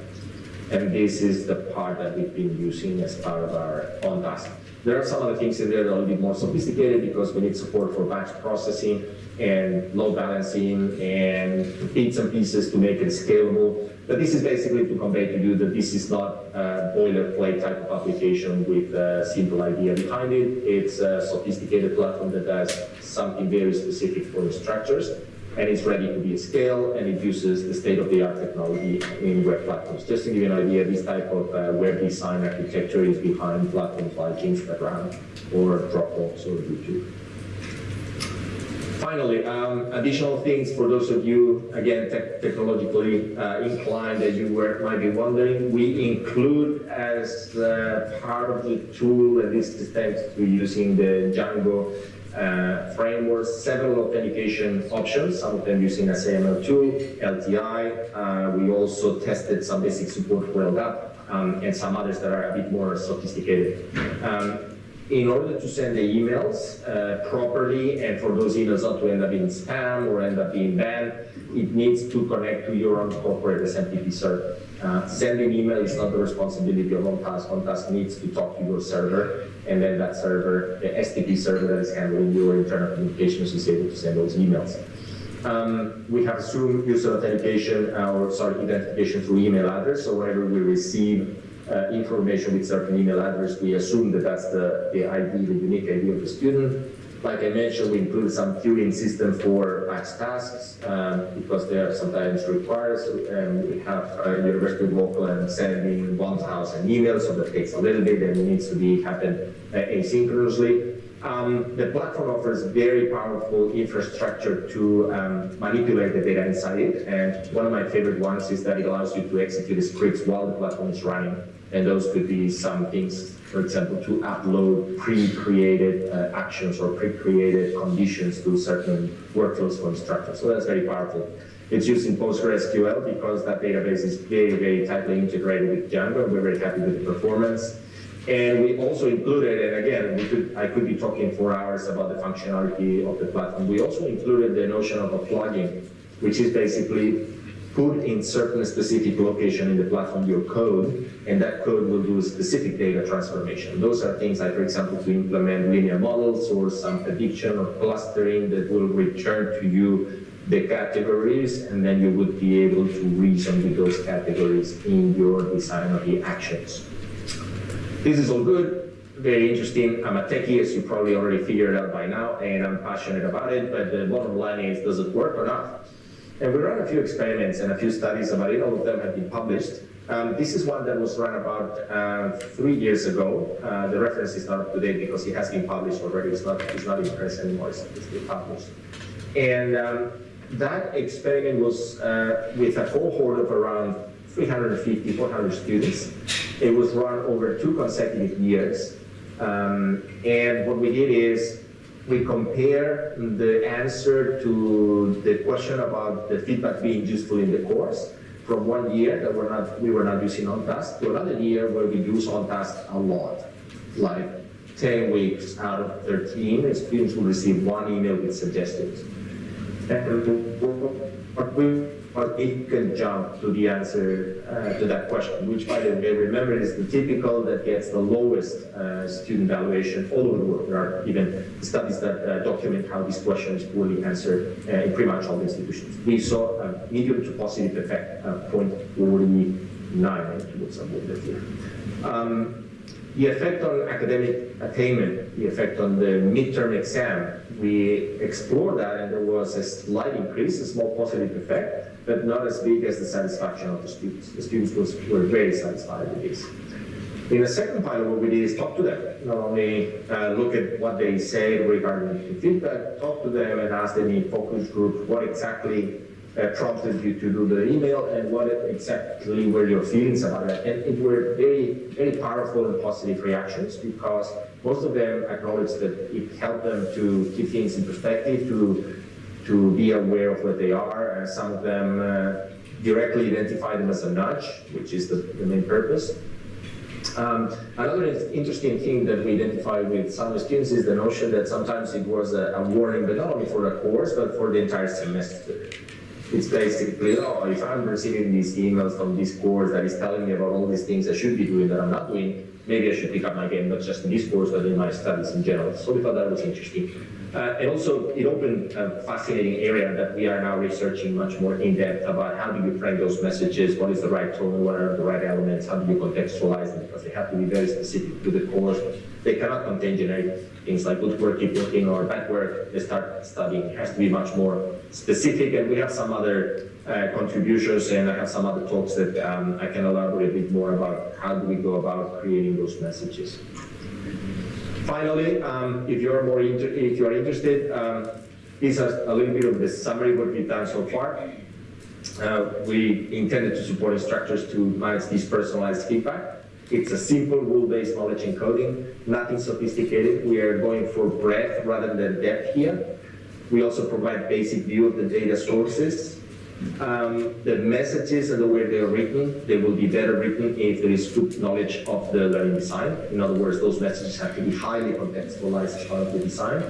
And this is the part that we've been using as part of our OnTask. There are some other things in there that are a little bit more sophisticated because we need support for batch processing and load balancing and bits and pieces to make it scalable. But this is basically to convey to you that this is not a boilerplate type of application with a simple idea behind it. It's a sophisticated platform that does something very specific for the structures and it's ready to be scaled and it uses the state-of-the-art technology in web platforms. Just to give you an idea, this type of uh, web design architecture is behind platforms like Instagram or Dropbox or YouTube. Finally, um, additional things for those of you, again, te technologically uh, inclined that you were, might be wondering, we include as uh, part of the tool, and this is thanks to using the Django uh, framework, several authentication options, some of them using SAML2, LTI. Uh, we also tested some basic support for LDAP um, and some others that are a bit more sophisticated. Um, in order to send the emails uh, properly and for those emails not to end up in spam or end up being banned, it needs to connect to your own corporate SMTP server. Uh, sending email is not the responsibility of OnTask. OnTask needs to talk to your server, and then that server, the STP server that is handling your internal communications is able to send those emails. Um, we have assumed user authentication, uh, or sorry, identification through email address. So whenever we receive information with certain email address, we assume that that's the, the ID, the unique ID of the student. Like I mentioned, we include some queuing system for batch tasks um, because they are sometimes required. Um, we have uh, University of Auckland sending 1,000 emails, so that takes a little bit and it needs to be happen uh, asynchronously. Um, the platform offers very powerful infrastructure to um, manipulate the data inside it. And one of my favorite ones is that it allows you to execute the scripts while the platform is running. And those could be some things, for example, to upload pre-created uh, actions or pre-created conditions to certain workflows for instructors. So that's very powerful. It's used in PostgreSQL because that database is very, very tightly integrated with Django. We're very happy with the performance. And we also included, and again, could, I could be talking for hours about the functionality of the platform. We also included the notion of a plugin, which is basically put in certain specific location in the platform your code, and that code will do a specific data transformation. Those are things like, for example, to implement linear models or some prediction or clustering that will return to you the categories, and then you would be able to reason with those categories in your design of the actions. This is all good, very interesting. I'm a techie, as you probably already figured out by now, and I'm passionate about it, but the bottom line is, does it work or not? And we ran a few experiments and a few studies about it, all of them have been published. Um, this is one that was run about uh, three years ago. Uh, the reference is not up to date because it has been published already. It's not, it's not in press anymore, it's, it's been published. And um, that experiment was uh, with a cohort of around 350, 400 students. It was run over two consecutive years. Um, and what we did is we compare the answer to the question about the feedback being useful in the course from one year that we're not, we were not using OnTask to another year where we use OnTask a lot, like 10 weeks out of 13, students will receive one email with suggestions. And uh, we but it can jump to the answer uh, to that question, which by the way, remember is the typical that gets the lowest uh, student valuation all over the world. There are even studies that uh, document how this question is poorly answered uh, in pretty much all the institutions. We saw a medium to positive effect, uh, 0.49, I need to put some here. Um, the effect on academic attainment, the effect on the midterm exam, we explored that and there was a slight increase, a small positive effect but not as big as the satisfaction of the students. The students was, were very satisfied with this. In the second pilot, what we did is talk to them. Not only uh, look at what they say regarding the feedback, talk to them and ask them in focus group what exactly uh, prompted you to do the email and what exactly were your feelings about it. And it were very, very powerful and positive reactions because most of them acknowledged that it helped them to keep things in perspective, to, to be aware of what they are. And some of them uh, directly identify them as a nudge, which is the, the main purpose. Um, another interesting thing that we identified with some students is the notion that sometimes it was a, a warning, but not only for the course, but for the entire semester. It's basically, oh, if I'm receiving these emails from this course that is telling me about all these things I should be doing that I'm not doing, maybe I should pick up my game, not just in this course, but in my studies in general. So we thought that was interesting. Uh, and also, it opened a fascinating area that we are now researching much more in depth about how do you frame those messages, what is the right tone, what are the right elements, how do you contextualize them, because they have to be very specific to the course. They cannot contain generic things like good work, keep working, or bad work, they start studying. It has to be much more specific, and we have some other uh, contributions, and I have some other talks that um, I can elaborate a bit more about how do we go about creating those messages. Finally, um, if you're more if you are interested, um, this is a little bit of the summary of what we've done so far. Uh, we intended to support instructors to manage this personalized feedback. It's a simple rule-based knowledge encoding, nothing sophisticated. We are going for breadth rather than depth here. We also provide basic view of the data sources um, the messages and the way they are written, they will be better written if there is good knowledge of the learning design. In other words, those messages have to be highly contextualized as part of the design.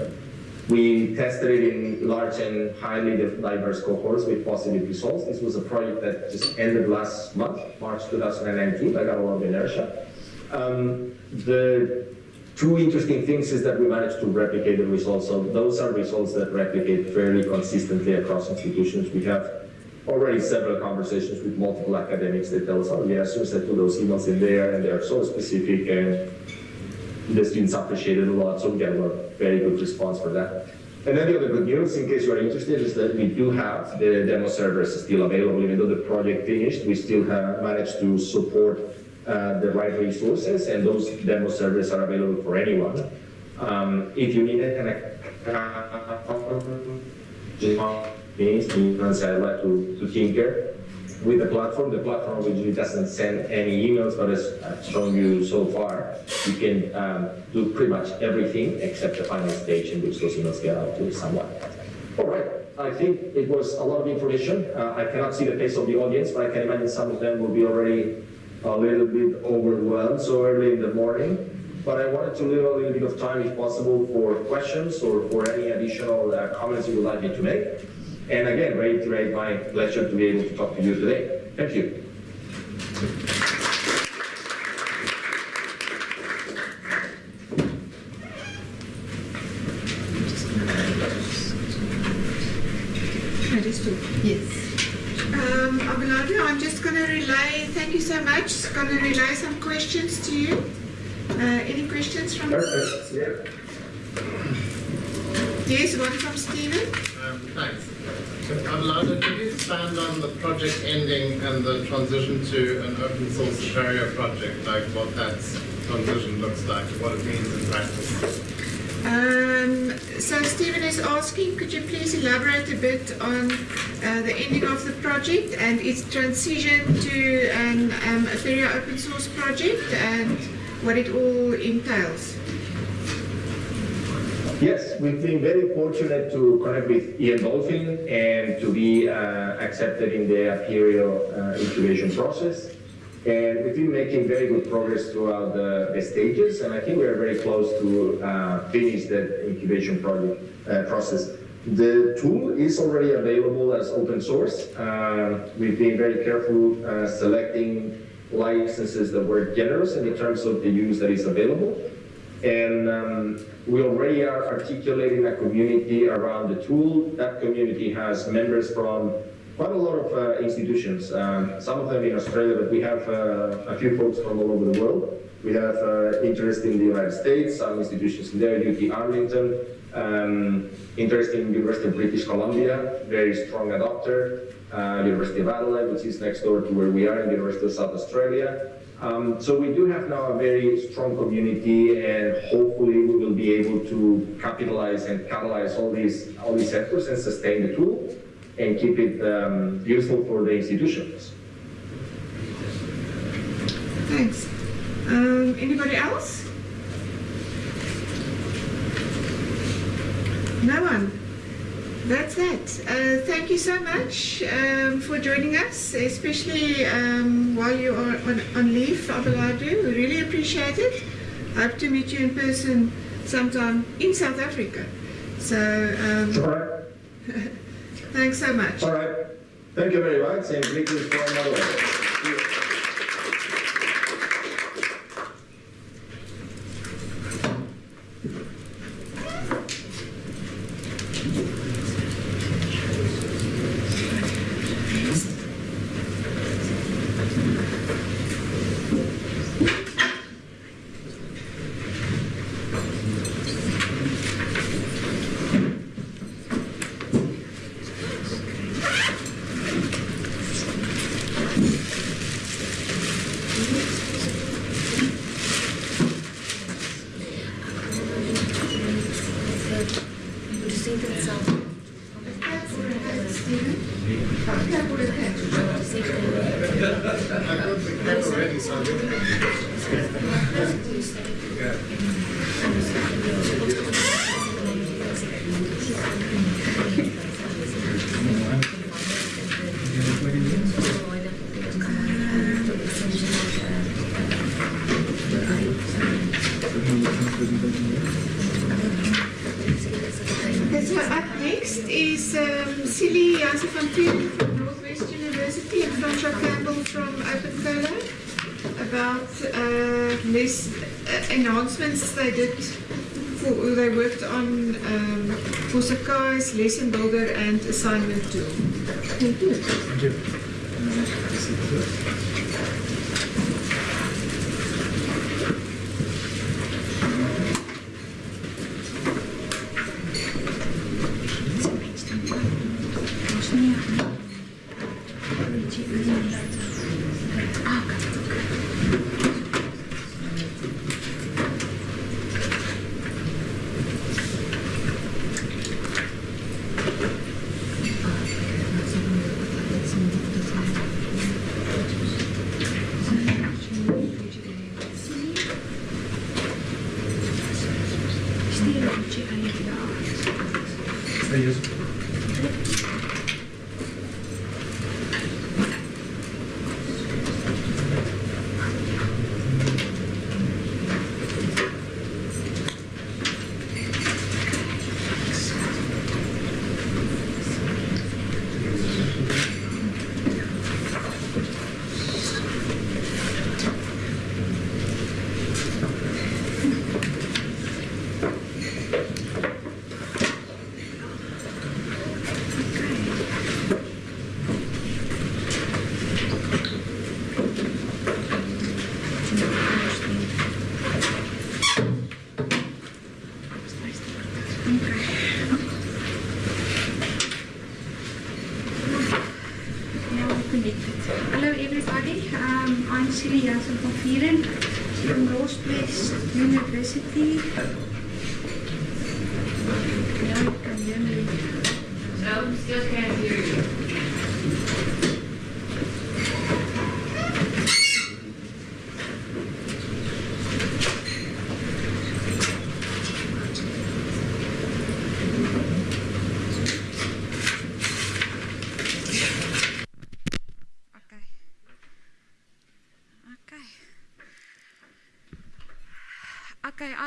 We tested it in large and highly diverse cohorts with positive results. This was a project that just ended last month, March 2019. I got a lot of inertia. Um, the two interesting things is that we managed to replicate the results. So those are results that replicate fairly consistently across institutions. We have already several conversations with multiple academics that tell us, oh yes, we said put those emails in there and they are so specific and the students appreciate it a lot, so we get a very good response for that. And then the other good news, in case you are interested, is that we do have the demo servers still available. Even though the project finished, we still have managed to support uh, the right resources, and those demo servers are available for anyone. Um, if you need an account, means humans are allowed to, to tinker with the platform. The platform obviously doesn't send any emails, but as I've shown you so far, you can um, do pretty much everything except the final stage in which those emails get out to someone. All right, I think it was a lot of information. Uh, I cannot see the face of the audience, but I can imagine some of them will be already a little bit overwhelmed so early in the morning. But I wanted to leave a little bit of time, if possible, for questions or for any additional uh, comments you would like me to make. And again, reiterate my pleasure to be able to talk to you today. Thank you. Yes. Um, Abelardo, I'm just going to relay, thank you so much, going to relay some questions to you. Uh, any questions from Perfect. Yeah. Yes, one from Stephen. Um, thanks. Abelardo, could you expand on the project ending and the transition to an open source Apereo project, like what that transition looks like, what it means in practice? Um, so Stephen is asking, could you please elaborate a bit on uh, the ending of the project and its transition to an um, Apereo open source project and what it all entails? Yes, we've been very fortunate to connect with Ian Dolphin and to be uh, accepted in the Apereo uh, incubation process. And we've been making very good progress throughout the, the stages, and I think we are very close to uh, finish that incubation project uh, process. The tool is already available as open source. Uh, we've been very careful uh, selecting licenses that were generous in terms of the use that is available. And um, we already are articulating a community around the tool. That community has members from quite a lot of uh, institutions, um, some of them in Australia, but we have uh, a few folks from all over the world. We have uh, interest in the United States, some institutions in there, UT Arlington, um, interest in University of British Columbia, very strong adopter, uh, University of Adelaide, which is next door to where we are in the University of South Australia, um, so we do have now a very strong community, and hopefully we will be able to capitalize and catalyze all these all these efforts and sustain the tool and keep it um, useful for the institutions. Thanks. Um, anybody else? No one. That's that. Uh, thank you so much um, for joining us, especially um, while you are on, on leave, Abelardo. We really appreciate it. Hope to meet you in person sometime in South Africa. So, um, right. thanks so much. All right. Thank you very much and greetings from Norway. Jason Bogart and Assignment 2.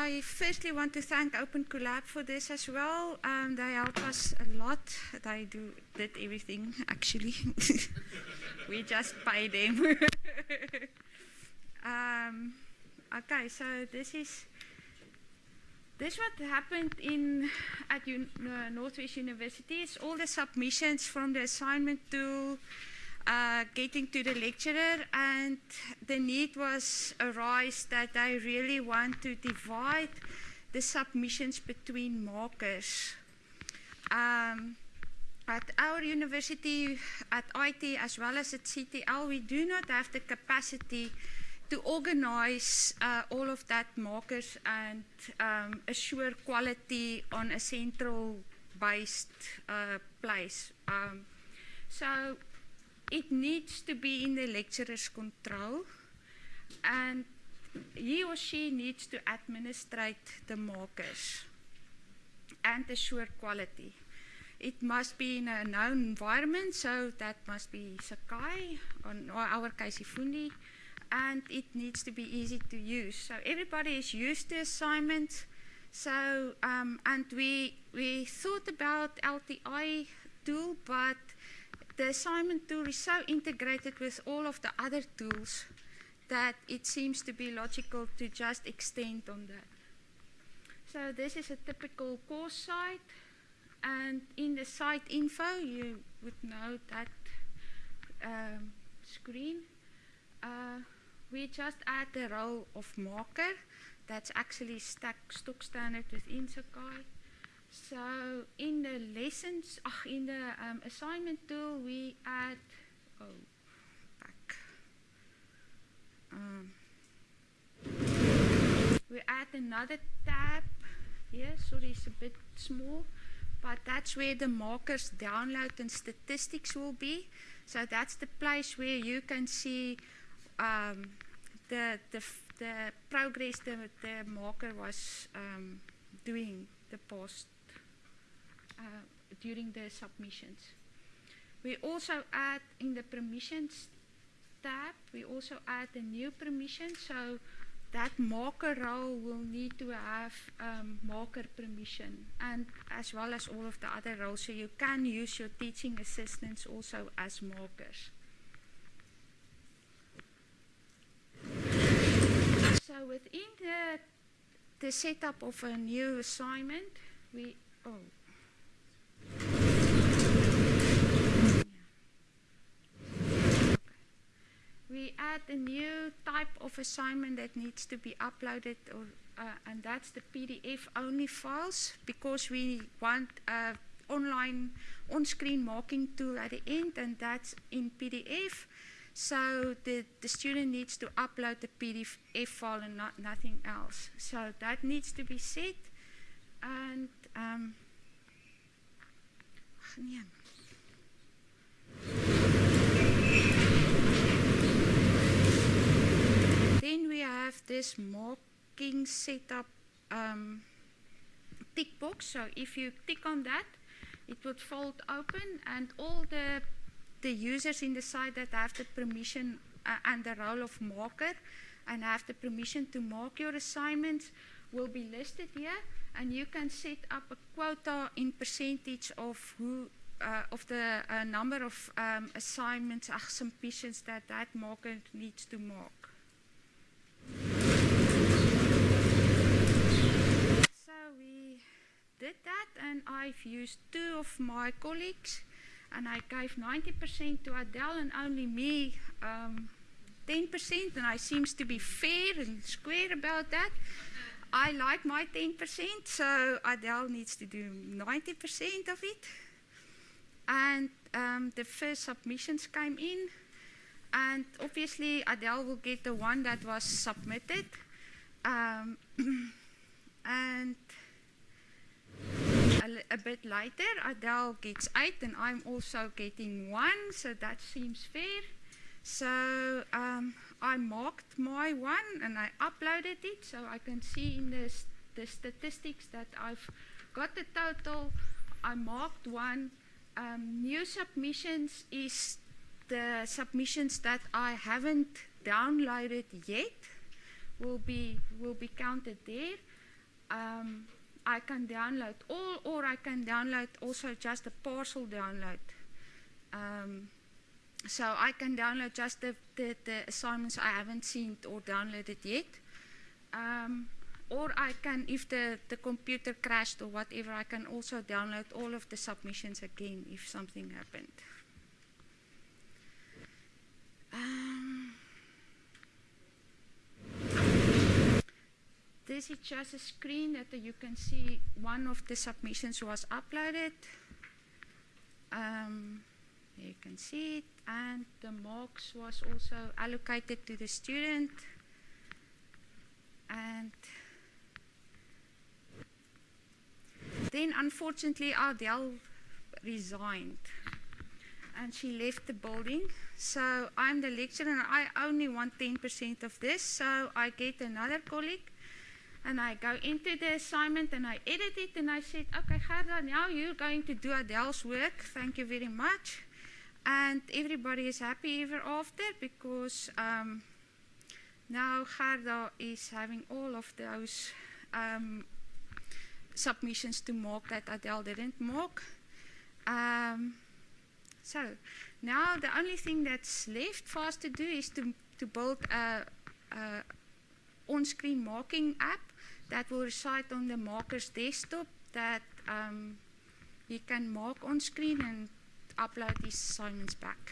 I firstly want to thank Open Collab for this as well. Um, they help us a lot. They do did everything actually. we just pay them. um, okay, so this is this what happened in at un, uh, Northwest University. Is all the submissions from the assignment tool uh, getting to the lecturer, and the need was arise that I really want to divide the submissions between markers. Um, at our university, at IT as well as at CTL, we do not have the capacity to organize uh, all of that markers and um, assure quality on a central based uh, place. Um, so it needs to be in the lecturer's control and he or she needs to administrate the markers. and assure quality. It must be in a known environment, so that must be Sakai, or in our case eFundi, and it needs to be easy to use. So everybody is used to assignments. So um, and we we thought about LTI tool, but the assignment tool is so integrated with all of the other tools that it seems to be logical to just extend on that. So this is a typical course site, and in the site info you would know that um, screen. Uh, we just add the role of marker that's actually stack, stock standard within Sakai. So in the lessons, ach, in the um, assignment tool, we add, oh, back. Um, we add another tab here, sorry it's a bit small, but that's where the markers download and statistics will be. So that's the place where you can see um, the, the, the progress the, the marker was um, doing the past during the submissions. We also add in the permissions tab, we also add a new permission. So that marker role will need to have um, marker permission and as well as all of the other roles. So you can use your teaching assistants also as markers. So within the, the setup of a new assignment, we, oh, we add a new type of assignment that needs to be uploaded or, uh, and that's the PDF only files because we want uh, online on-screen marking tool at the end and that's in PDF so the, the student needs to upload the PDF file and not, nothing else so that needs to be set and um, nee. Then we have this marking setup um, tick box. So if you tick on that, it would fold open and all the the users in the site that have the permission uh, and the role of marker and have the permission to mark your assignments will be listed here and you can set up a quota in percentage of who uh, of the uh, number of um, assignments, that that marker needs to mark. So we did that and I've used two of my colleagues and I gave 90% to Adele and only me um, 10% and I seems to be fair and square about that. I like my 10%, so Adele needs to do 90% of it. And um, the first submissions came in, and obviously Adele will get the one that was submitted. Um, and a, a, bit later, Adele gets eight, and I'm also getting one, so that seems fair. So um, I marked my one and I uploaded it so I can see in the, the statistics that I've got the total. I marked one. Um, new submissions is the submissions that I haven't downloaded yet will be will be counted there. Um, I can download all or I can download also just a partial download. Um, so I can download just the, the, the, assignments I haven't seen or downloaded yet. Um, or I can, if the, the computer crashed or whatever, I can also download all of the submissions again if something happened. Um, this is just a screen that you can see one of the submissions was uploaded. Um, you can see it and the marks was also allocated to the student and then unfortunately Adele resigned and she left the building so I'm the lecturer and I only want 10% of this so I get another colleague and I go into the assignment and I edit it and I said, okay, Gerda, now you're going to do Adele's work. Thank you very much. And everybody is happy ever after because um, now Gerda is having all of those um, submissions to mark that Adele didn't mark. Um, so now the only thing that's left for us to do is to, to build a, a on-screen marking app that will reside on the marker's desktop that um, you can mark on screen and upload these assignments back.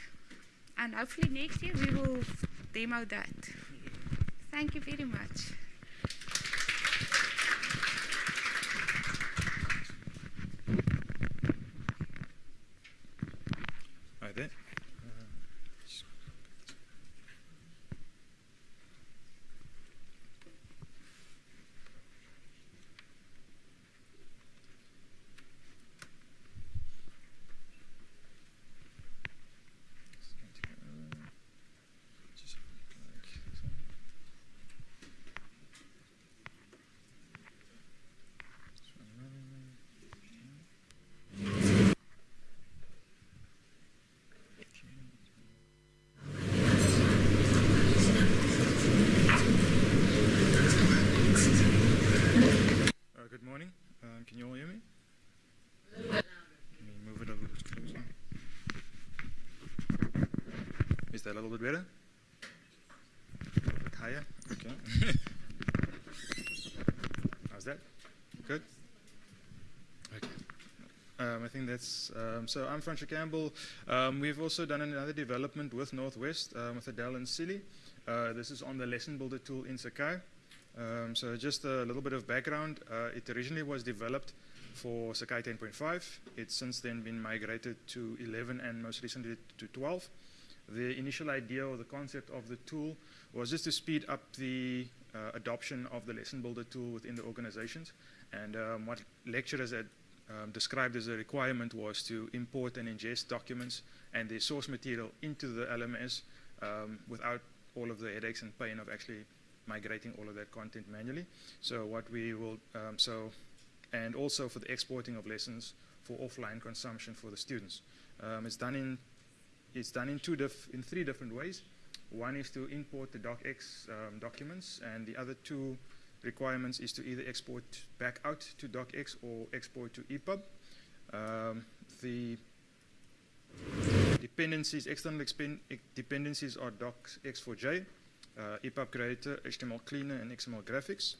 And hopefully next year we will demo that. Thank you very much. Right there. Uh, good morning. Um, can you all hear me? Let me move it a little bit closer. Is that a little bit better? A little bit higher? Okay. How's that? Good? Okay. Um, I think that's, um, so I'm Francis Campbell. Um, we've also done another development with Northwest, um, with Adele and Silly. Uh, this is on the lesson builder tool in Sakai. Um, so just a little bit of background. Uh, it originally was developed for Sakai 10.5. It's since then been migrated to 11 and most recently to 12. The initial idea or the concept of the tool was just to speed up the uh, adoption of the lesson builder tool within the organizations. And um, what lecturers had um, described as a requirement was to import and ingest documents and the source material into the LMS um, without all of the headaches and pain of actually migrating all of that content manually. So what we will, um, so, and also for the exporting of lessons for offline consumption for the students. Um, it's done in, it's done in two in three different ways. One is to import the docx um, documents, and the other two requirements is to either export back out to docx or export to EPUB. Um, the dependencies, external dependencies are docx4j, uh, EPUB Creator, HTML Cleaner, and XML Graphics.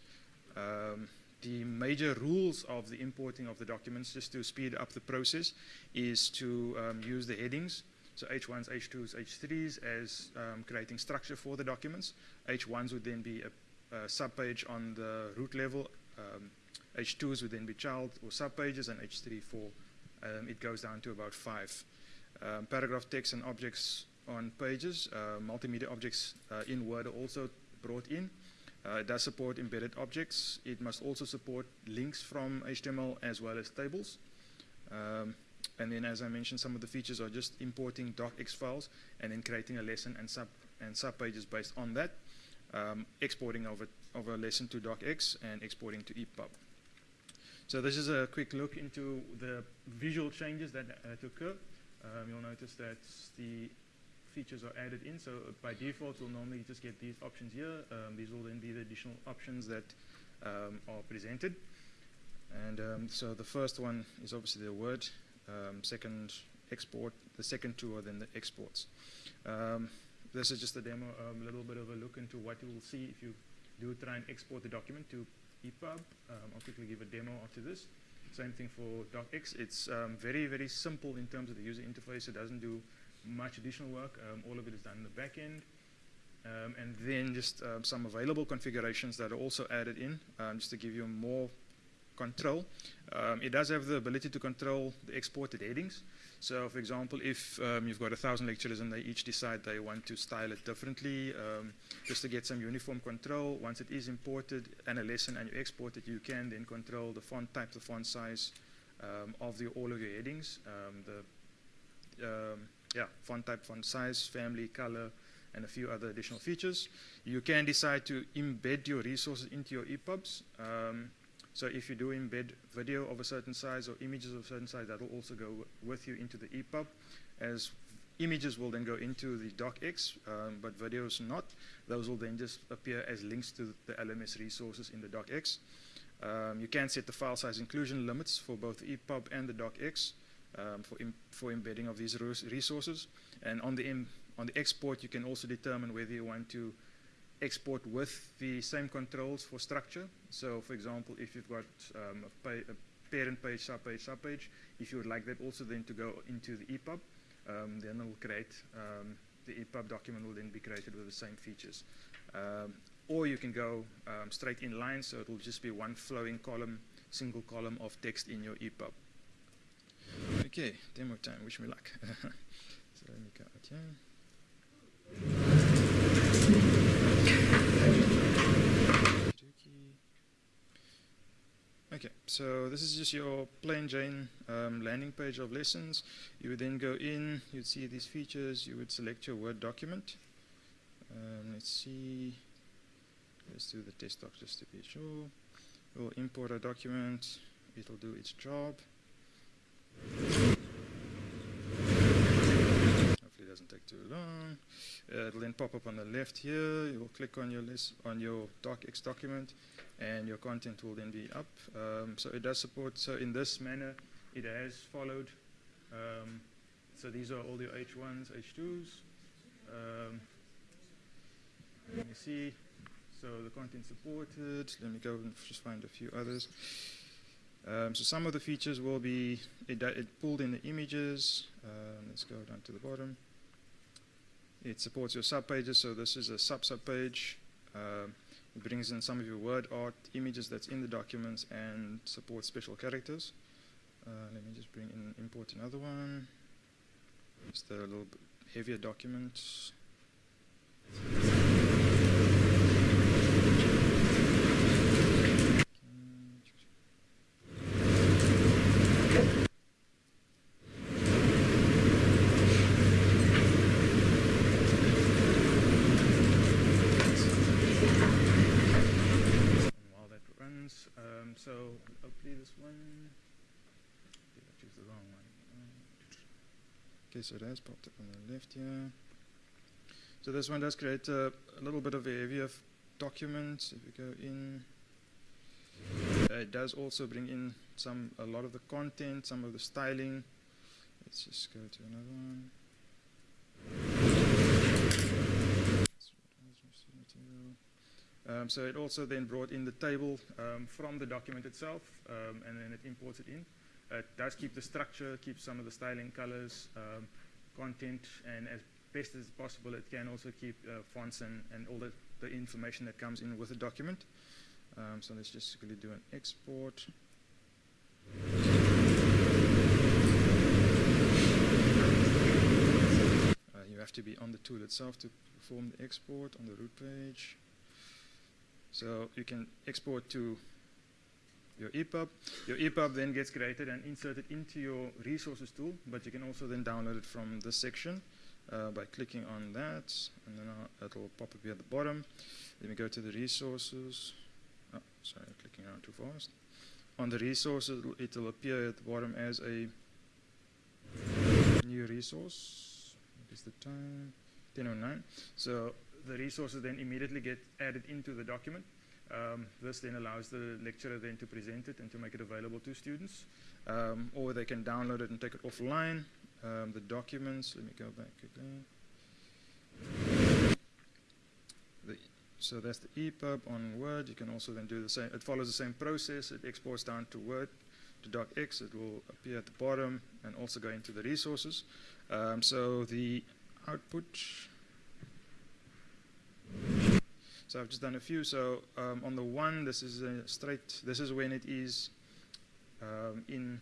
Um, the major rules of the importing of the documents, just to speed up the process, is to um, use the headings. So H1s, H2s, H3s as um, creating structure for the documents. H1s would then be a, a subpage on the root level. Um, H2s would then be child or subpages, and H3 for um, it goes down to about five. Um, paragraph text and objects on pages. Uh, multimedia objects uh, in Word are also brought in. Uh, it does support embedded objects. It must also support links from HTML as well as tables. Um, and then, as I mentioned, some of the features are just importing docx files and then creating a lesson and sub and sub pages based on that. Um, exporting of, it, of a lesson to docx and exporting to EPUB. So this is a quick look into the visual changes that uh, to occur. Um, you'll notice that the features are added in. So by default, you'll normally just get these options here. Um, these will then be the additional options that um, are presented. And um, so the first one is obviously the word. Um, second, export. The second two are then the exports. Um, this is just a demo, a little bit of a look into what you will see if you do try and export the document to EPUB. I'll quickly give a demo after this. Same thing for docx. It's very, very simple in terms of the user interface. It doesn't do much additional work. Um, all of it is done in the back end. Um, and then just um, some available configurations that are also added in, just to give you more control. It does have the ability to control the exported headings. So, for example, if um, you've got a thousand lecturers and they each decide they want to style it differently, um, just to get some uniform control, once it is imported and a lesson and you export it, you can then control the font type, the font size um, of the, all of your headings, the yeah, font type, font size, family, color, and a few other additional features. You can decide to embed your resources into your EPUBs. So if you do embed video of a certain size or images of a certain size, that will also go with you into the EPUB. As images will then go into the docx, um, but videos not. Those will then just appear as links to the LMS resources in the docx. Um, you can set the file size inclusion limits for both the EPUB and the docx um, for, for embedding of these resources. And on the, on the export, you can also determine whether you want to export with the same controls for structure. So, for example, if you've got um, a, a, parent page, subpage, subpage, if you would like that also then to go into the EPUB, um, then it will create, um, the EPUB document will then be created with the same features. Um, or you can go um, straight in line, so it will just be one flowing column, single column of text in your EPUB. Okay, demo time, wish me luck. so let me go out here. Okay, so this is just your plain Jane um, landing page of lessons. You would then go in, you'd see these features, you would select your Word document. Um, let's see, let's do the test doc just to be sure. We'll import a document, it'll do its job. Hopefully it doesn't take too long. Uh, it'll then pop up on the left here, you'll click on your list on your docx document and your content will then be up. Um, so it does support, so in this manner, it has followed. Um, so these are all your H1s, H2s. Um, let me see. So the content supported. Let me go and just find a few others. Um, so some of the features will be, it, it pulled in the images. Um, let's go down to the bottom. It supports your subpages, so this is a sub-sub page. Um, it brings in some of your word art images that's in the documents and supports special characters. Uh, let me just bring in import another one. Just a little bit heavier document. So hopefully this one, did I choose the wrong one? Okay, so that's popped up on the left here. So this one does create a, a little bit of a heavier document. If we go in, uh, it does also bring in some, a lot of the content, some of the styling. Let's just go to another one. Um, so it also then brought in the table um, from the document itself, um, and then it imports it in. It does keep the structure, keeps some of the styling, colors, um, content, and as best as possible, it can also keep uh, fonts and, and all the, the information that comes in with the document. Um, so let's just quickly do an export. Uh, you have to be on the tool itself to perform the export on the root page. So you can export to your EPUB. Your EPUB then gets created and inserted into your resources tool, but you can also then download it from this section uh, by clicking on that, and then uh, it'll pop up here at the bottom. Let me go to the resources. Oh, sorry, I'm clicking around too fast. On the resources, it will appear at the bottom as a new resource. What is the time? 1009. So the resources then immediately get added into the document. Um, this then allows the lecturer then to present it and to make it available to students. Um, or they can download it and take it offline. Um, the documents, let me go back again. The, so that's the EPUB on Word. You can also then do the same. It follows the same process. It exports down to Word, to docx. It will appear at the bottom and also go into the resources. Um, so the output, so I've just done a few. So um, on the one, this is a straight, this is when it is um, in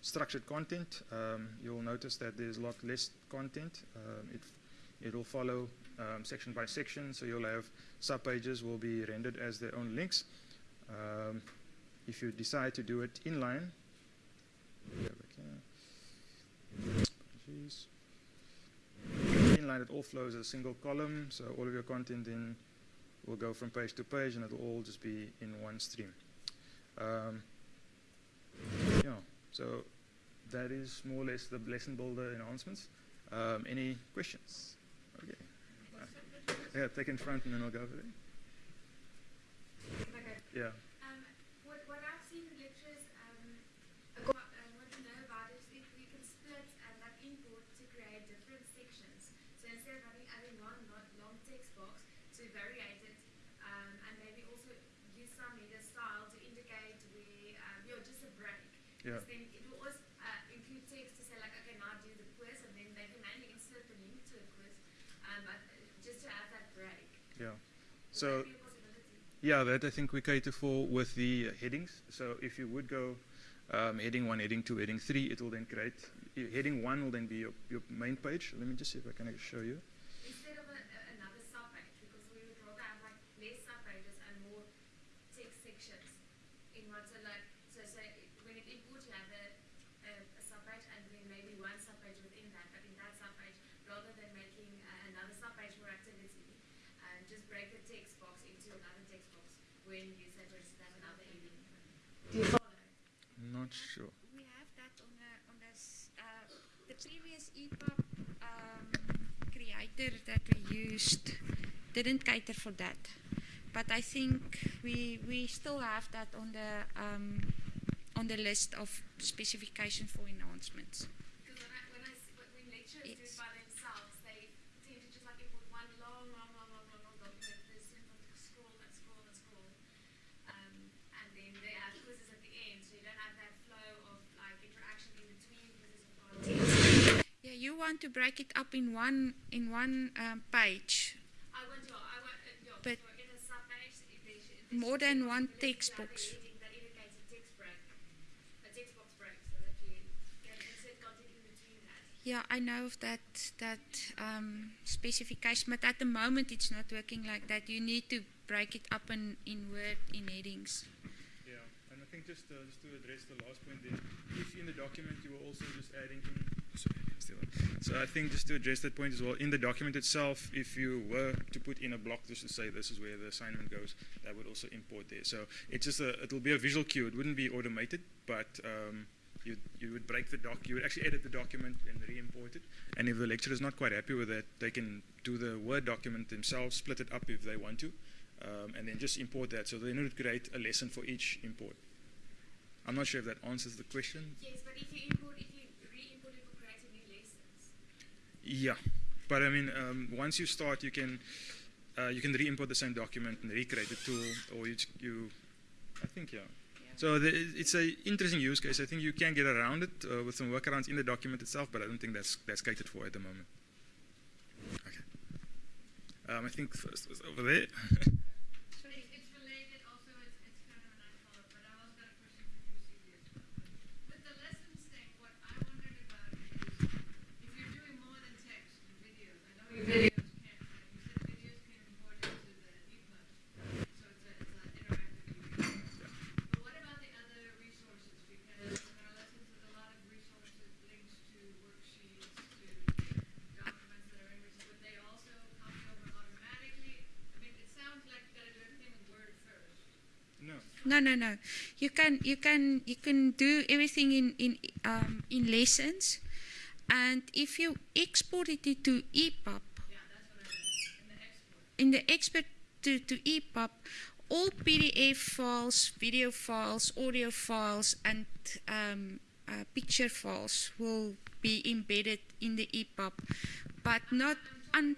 structured content. Um, you'll notice that there's a lot less content. Um, it, it'll follow um, section by section, so you'll have subpages will be rendered as their own links. Um, if you decide to do it inline, line, it all flows as a single column. So all of your content then will go from page to page, and it'll all just be in one stream. Um, yeah. So that is more or less the lesson builder enhancements. Um, any questions? Okay. Uh, yeah, take in front, and then I'll go over there. Okay. Yeah. Um, what, what I've seen in lectures, um, what, uh, what to know about is if we can split and like import to create different sections. So instead of having, having one long, long text box to variate it, um, and maybe also use some header style to indicate where, um, you know, just a break. Yeah. Then it will always uh, include text to say like, okay, now do the quiz, and then they can manually insert the link to a quiz, um, but uh, just to have that break. Yeah. Would So. that? Yeah, that I think we cater for with the uh, headings. So if you would go um, heading one, heading two, heading three, it will then create. Heading one will then be your, your main page. Let me just see if I can show you. Instead of a, a, another subpage, because we would rather have like less subpages and more text sections in one. So like, so so it, when it imports, you have a, a, a subpage and then maybe one subpage within that. But in that subpage, rather than making uh, another subpage for activity, um, just break the text box into another text box when you say just have another heading. Do you follow? Not sure. We have that on the on this uh, the previous EPUB um, creator that we used didn't cater for that, but I think we we still have that on the um, on the list of specifications for enhancements. Because when I, when I s- when when lecturers do it by themselves, they tend to just like import one long, long, long, long, long, long document. They sort of scroll and scroll and scroll, um, and then they have quizzes at the end, so you don't have that flow of like interaction in between quizzes of. Yeah, you want to break it up in one in one um, page, insert than one between that. Yeah, I know of that that um, specification, but at the moment it's not working like that. You need to break it up in, in Word in headings. Yeah, and I think just uh, just to address the last point there, if in the document you were also just adding in. So I think just to address that point as well, in the document itself, if you were to put in a block just to say this is where the assignment goes, that would also import there. So it's just a, it'll be a visual cue. It wouldn't be automated, but um, you you would break the doc. You would actually edit the document and re-import it. And if the lecturer is not quite happy with that, they can do the Word document themselves, split it up if they want to, um, and then just import that. So they need to create a lesson for each import. I'm not sure if that answers the question. Yes, but if you import, if you re-import it for creating new lessons, Yeah, but I mean, um, once you start, you can uh, you can re-import the same document and recreate the tool, or you, you I think yeah. So the, it's a interesting use case. I think you can get around it uh, with some workarounds in the document itself, but I don't think that's that's catered for at the moment. Okay. Um, I think first was over there. no. No, no, no. You can you can you can do everything in in um, in lessons, and if you export it to EPUB, Yeah, that's what I meant, in the export. to, to EPUB, all PDF files, video files, audio files, and um, uh, picture files will be embedded in the EPUB, but not un-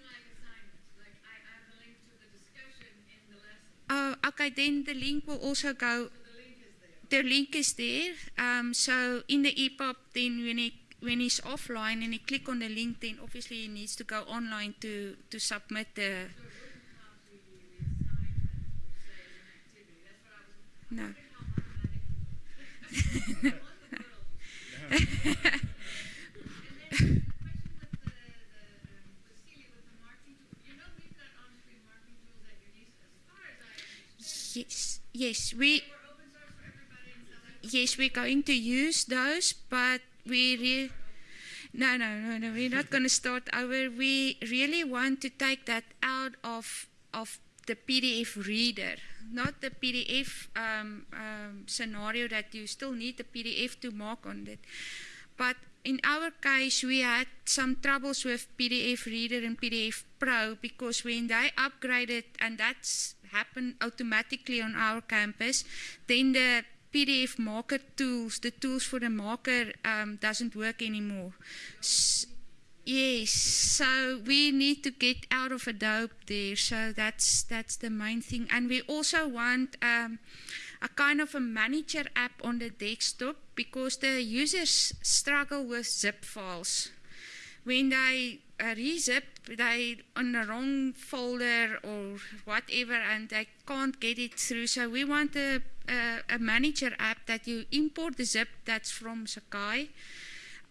Oh, okay, then the link will also go. so the link is there. The link is there. Um, so in the EPUB, then when he when he's offline and he click on the link, then obviously he needs to go online to to submit the. So it wouldn't copy the assignment per se as an activity, that's No. Yes, yes, we yes we're going to use those, but we re- No, no, no, no. We're not going to start over. We really want to take that out of of the PDF reader, not the PDF um, um, scenario that you still need the PDF to mark on it. But in our case, we had some troubles with PDF Reader and PDF Pro because when they upgraded, and that's happened automatically on our campus, then the PDF marker tools, the tools for the marker, um, doesn't work anymore. Yes, so we need to get out of Adobe there. So that's that's the main thing, and we also want. Um, a kind of a manager app on the desktop because the users struggle with zip files. When they uh, rezip, they on the wrong folder or whatever, and they can't get it through. So we want a, a, a manager app that you import the zip that's from Sakai,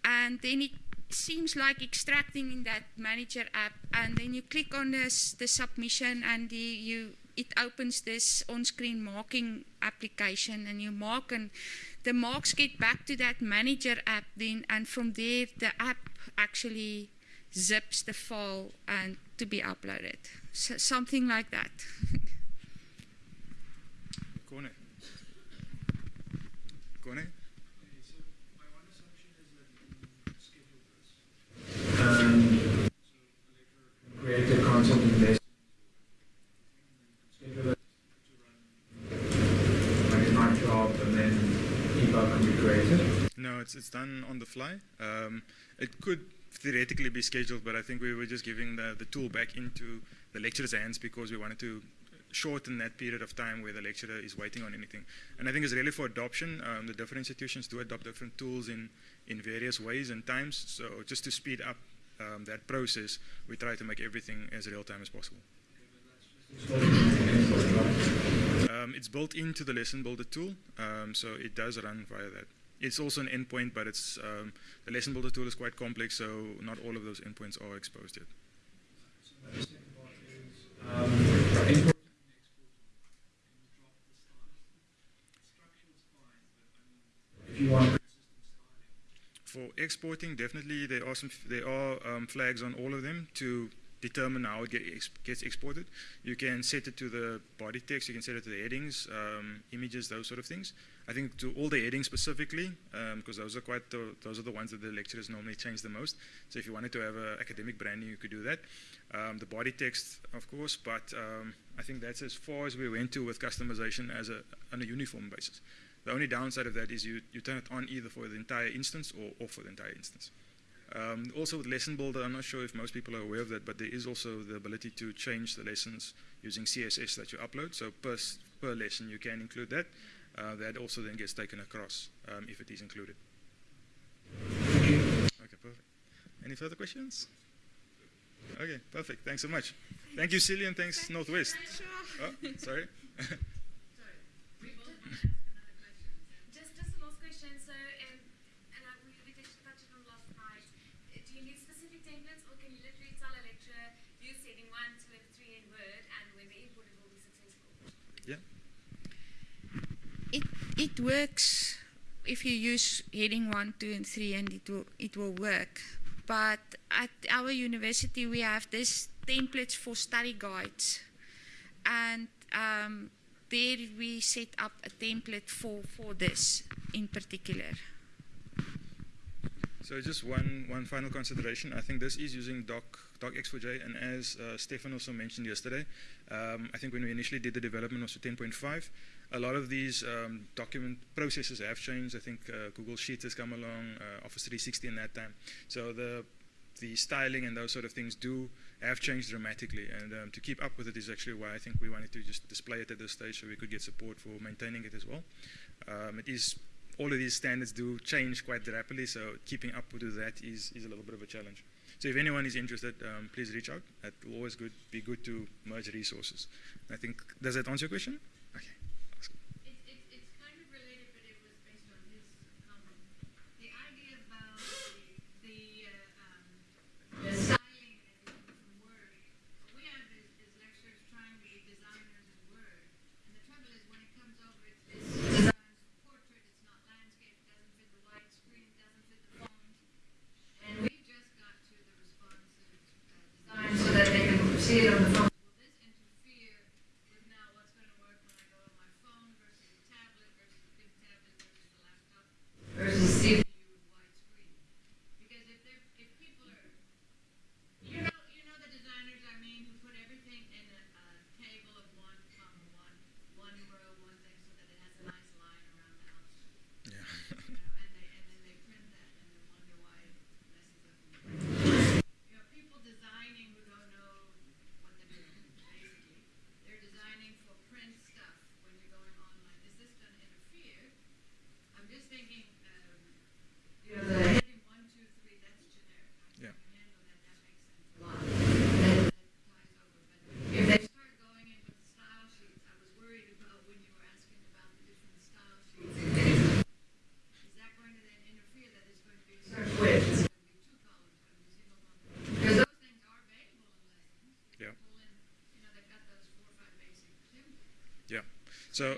and then it seems like extracting in that manager app, and then you click on this the submission, and the, you it opens this on-screen marking application and you mark and the marks get back to that manager app then and from there the app actually zips the file and to be uploaded. So something like that? um, create a content in this. Schedule it to run like a night job and then EPUB can be created. No, it's, it's done on the fly. Um, it could theoretically be scheduled, but I think we were just giving the, the tool back into the lecturer's hands because we wanted to shorten that period of time where the lecturer is waiting on anything. And I think it's really for adoption. Um, the different institutions do adopt different tools in, in various ways and times. So just to speed up um, that process, we try to make everything as real time as possible. Um, it's built into the lesson builder tool, um, so it does run via that. It's also an endpoint, but it's um, the lesson builder tool is quite complex, so not all of those endpoints are exposed yet. For exporting, definitely there are some there are um, flags on all of them to determine how it gets exported. You can set it to the body text, you can set it to the headings, um, images, those sort of things. I think to all the headings specifically, because those are quite the, those are the ones that the lecturers normally change the most. So if you wanted to have an academic branding, you could do that. Um, the body text, of course, but um, I think that's as far as we went to with customization as a on a uniform basis. The only downside of that is you, you turn it on either for the entire instance or off for the entire instance. Um, also with Lesson Builder, I'm not sure if most people are aware of that, but there is also the ability to change the lessons using CSS that you upload. So per, per lesson you can include that. Uh, that also then gets taken across um, if it is included. Okay, perfect. Any further questions? Okay, perfect. Thanks so much. Thank you, Cillian. thanks, Northwest. Oh, sorry. Just, just a last question. So, um, and I, we, we touched touched on last night. Uh, Do you need specific templates, or can you literally tell a lecturer use heading one, two, and three in Word, and when they import it, will be successful? Yeah. It works if you use heading one, two, and three, and it will it will work. But at our university, we have this templates for study guides, and um, there we set up a template for for this in particular. So just one, one final consideration. I think this is using doc, docx4j, and as uh, Stefan also mentioned yesterday, um, I think when we initially did the development of 10.5, a lot of these um, document processes have changed. I think uh, Google Sheets has come along, uh, Office 360 in that time. So the the styling and those sort of things do have changed dramatically, and um, to keep up with it is actually why I think we wanted to just display it at this stage so we could get support for maintaining it as well. Um, it is all of these standards do change quite rapidly, so keeping up with that is, is a little bit of a challenge. So if anyone is interested, um, please reach out. It will always good, be good to merge resources. I think, does that answer your question? Okay. awesome. It, it, it's kind of related, but it was based on his comment. The idea about the, the, uh, um, the styling and everything from Word. What we have is, is lecturers trying to be designers in Word. And the trouble is when it comes over, it's, it's designed for portrait, it's not landscape, it doesn't fit the widescreen, it doesn't fit the font. And we So You can still choose one of those when you pull it in? Or is it going to be automatic to the default one? Or?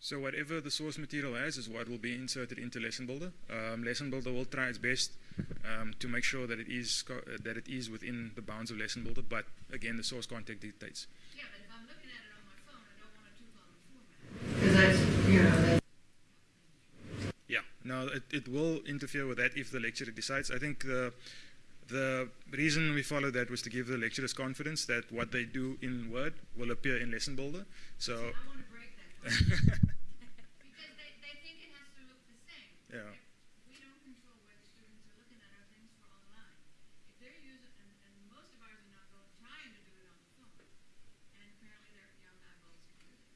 So whatever the source material has is what will be inserted into Lesson Builder. Um, Lesson Builder will try its best um, to make sure that it is co- uh, that it is within the bounds of Lesson Builder. But again, the source content dictates. Yeah, but if I'm looking at it on my phone, I don't want a two-column format. Because that's, you know, that's. Yeah, no, it, it will interfere with that if the lecturer decides. I think the the reason we followed that was to give the lecturers confidence that what they do in Word will appear in Lesson Builder. So I want to break that. Because they, they think it has to look the same. yeah. We don't control where the students are looking at our things for online. If they're using, and, and most of ours are not going, trying to do it on the phone. And apparently their young eyeballs included.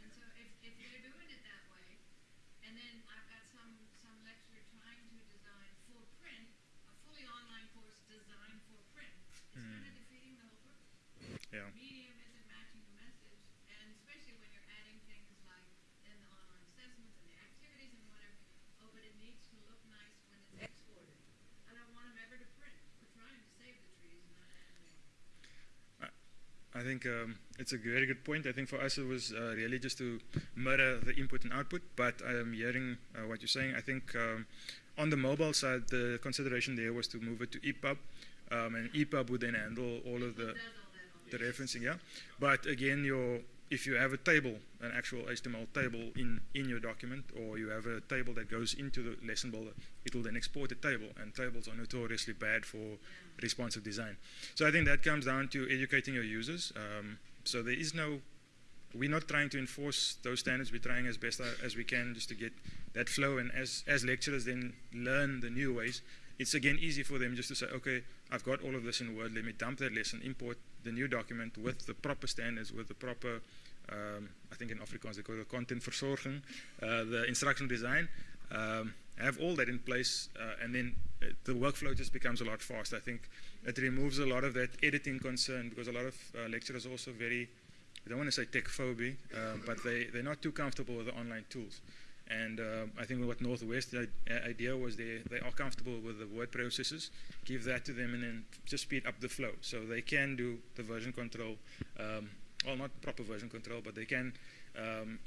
And so if, if they're doing it that way, and then I've got some, some lecturer trying to design for print, a fully online course designed for print, it's kind of defeating the whole purpose Yeah. medium isn't matching the message, and especially when you're adding things like then the online assessments and the activities and whatever. Oh, but it needs to look nice when it's exported. I don't want them ever to print. We're trying to save the trees, not add more. I think um, it's a very good point. I think for us it was uh, really just to mirror the input and output. But I'm hearing uh, what you're saying. I think um, on the mobile side, the consideration there was to move it to EPUB, um, and EPUB would then handle all of the Does all that on the referencing. Yeah, but again, your if you have a table, an actual HTML table in, in your document, or you have a table that goes into the lesson builder, it will then export a table, and tables are notoriously bad for responsive design. So I think that comes down to educating your users. Um, so there is no, we're not trying to enforce those standards. We're trying as best as we can just to get that flow. And as as lecturers then learn the new ways, it's again easy for them just to say, okay, I've got all of this in Word. Let me dump that lesson, import the new document with the proper standards, with the proper, um, I think in Afrikaans they call it content verzorging, uh, the instructional design. Um, have all that in place, uh, and then uh, the workflow just becomes a lot faster. I think it removes a lot of that editing concern because a lot of uh, lecturers are also very, I don't want to say tech phobia, uh, but they, they're not too comfortable with the online tools. And um, I think what Northwest idea was they, they are comfortable with the word processes. Give that to them and then just speed up the flow. So they can do the version control, um, well, not proper version control, but they can um,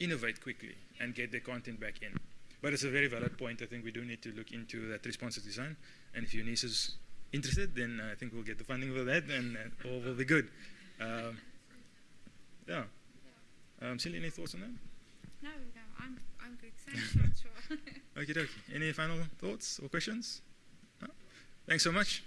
innovate quickly and get their content back in. But it's a very valid point. I think we do need to look into that responsive design. And if Unisa is interested, then I think we'll get the funding for that and uh, all will be good. Um, yeah. Um, Cindy, any thoughts on that? No, no, I'm, I'm good. Thanks, Francois. Okie dokie. Any final thoughts or questions? No? Thanks so much.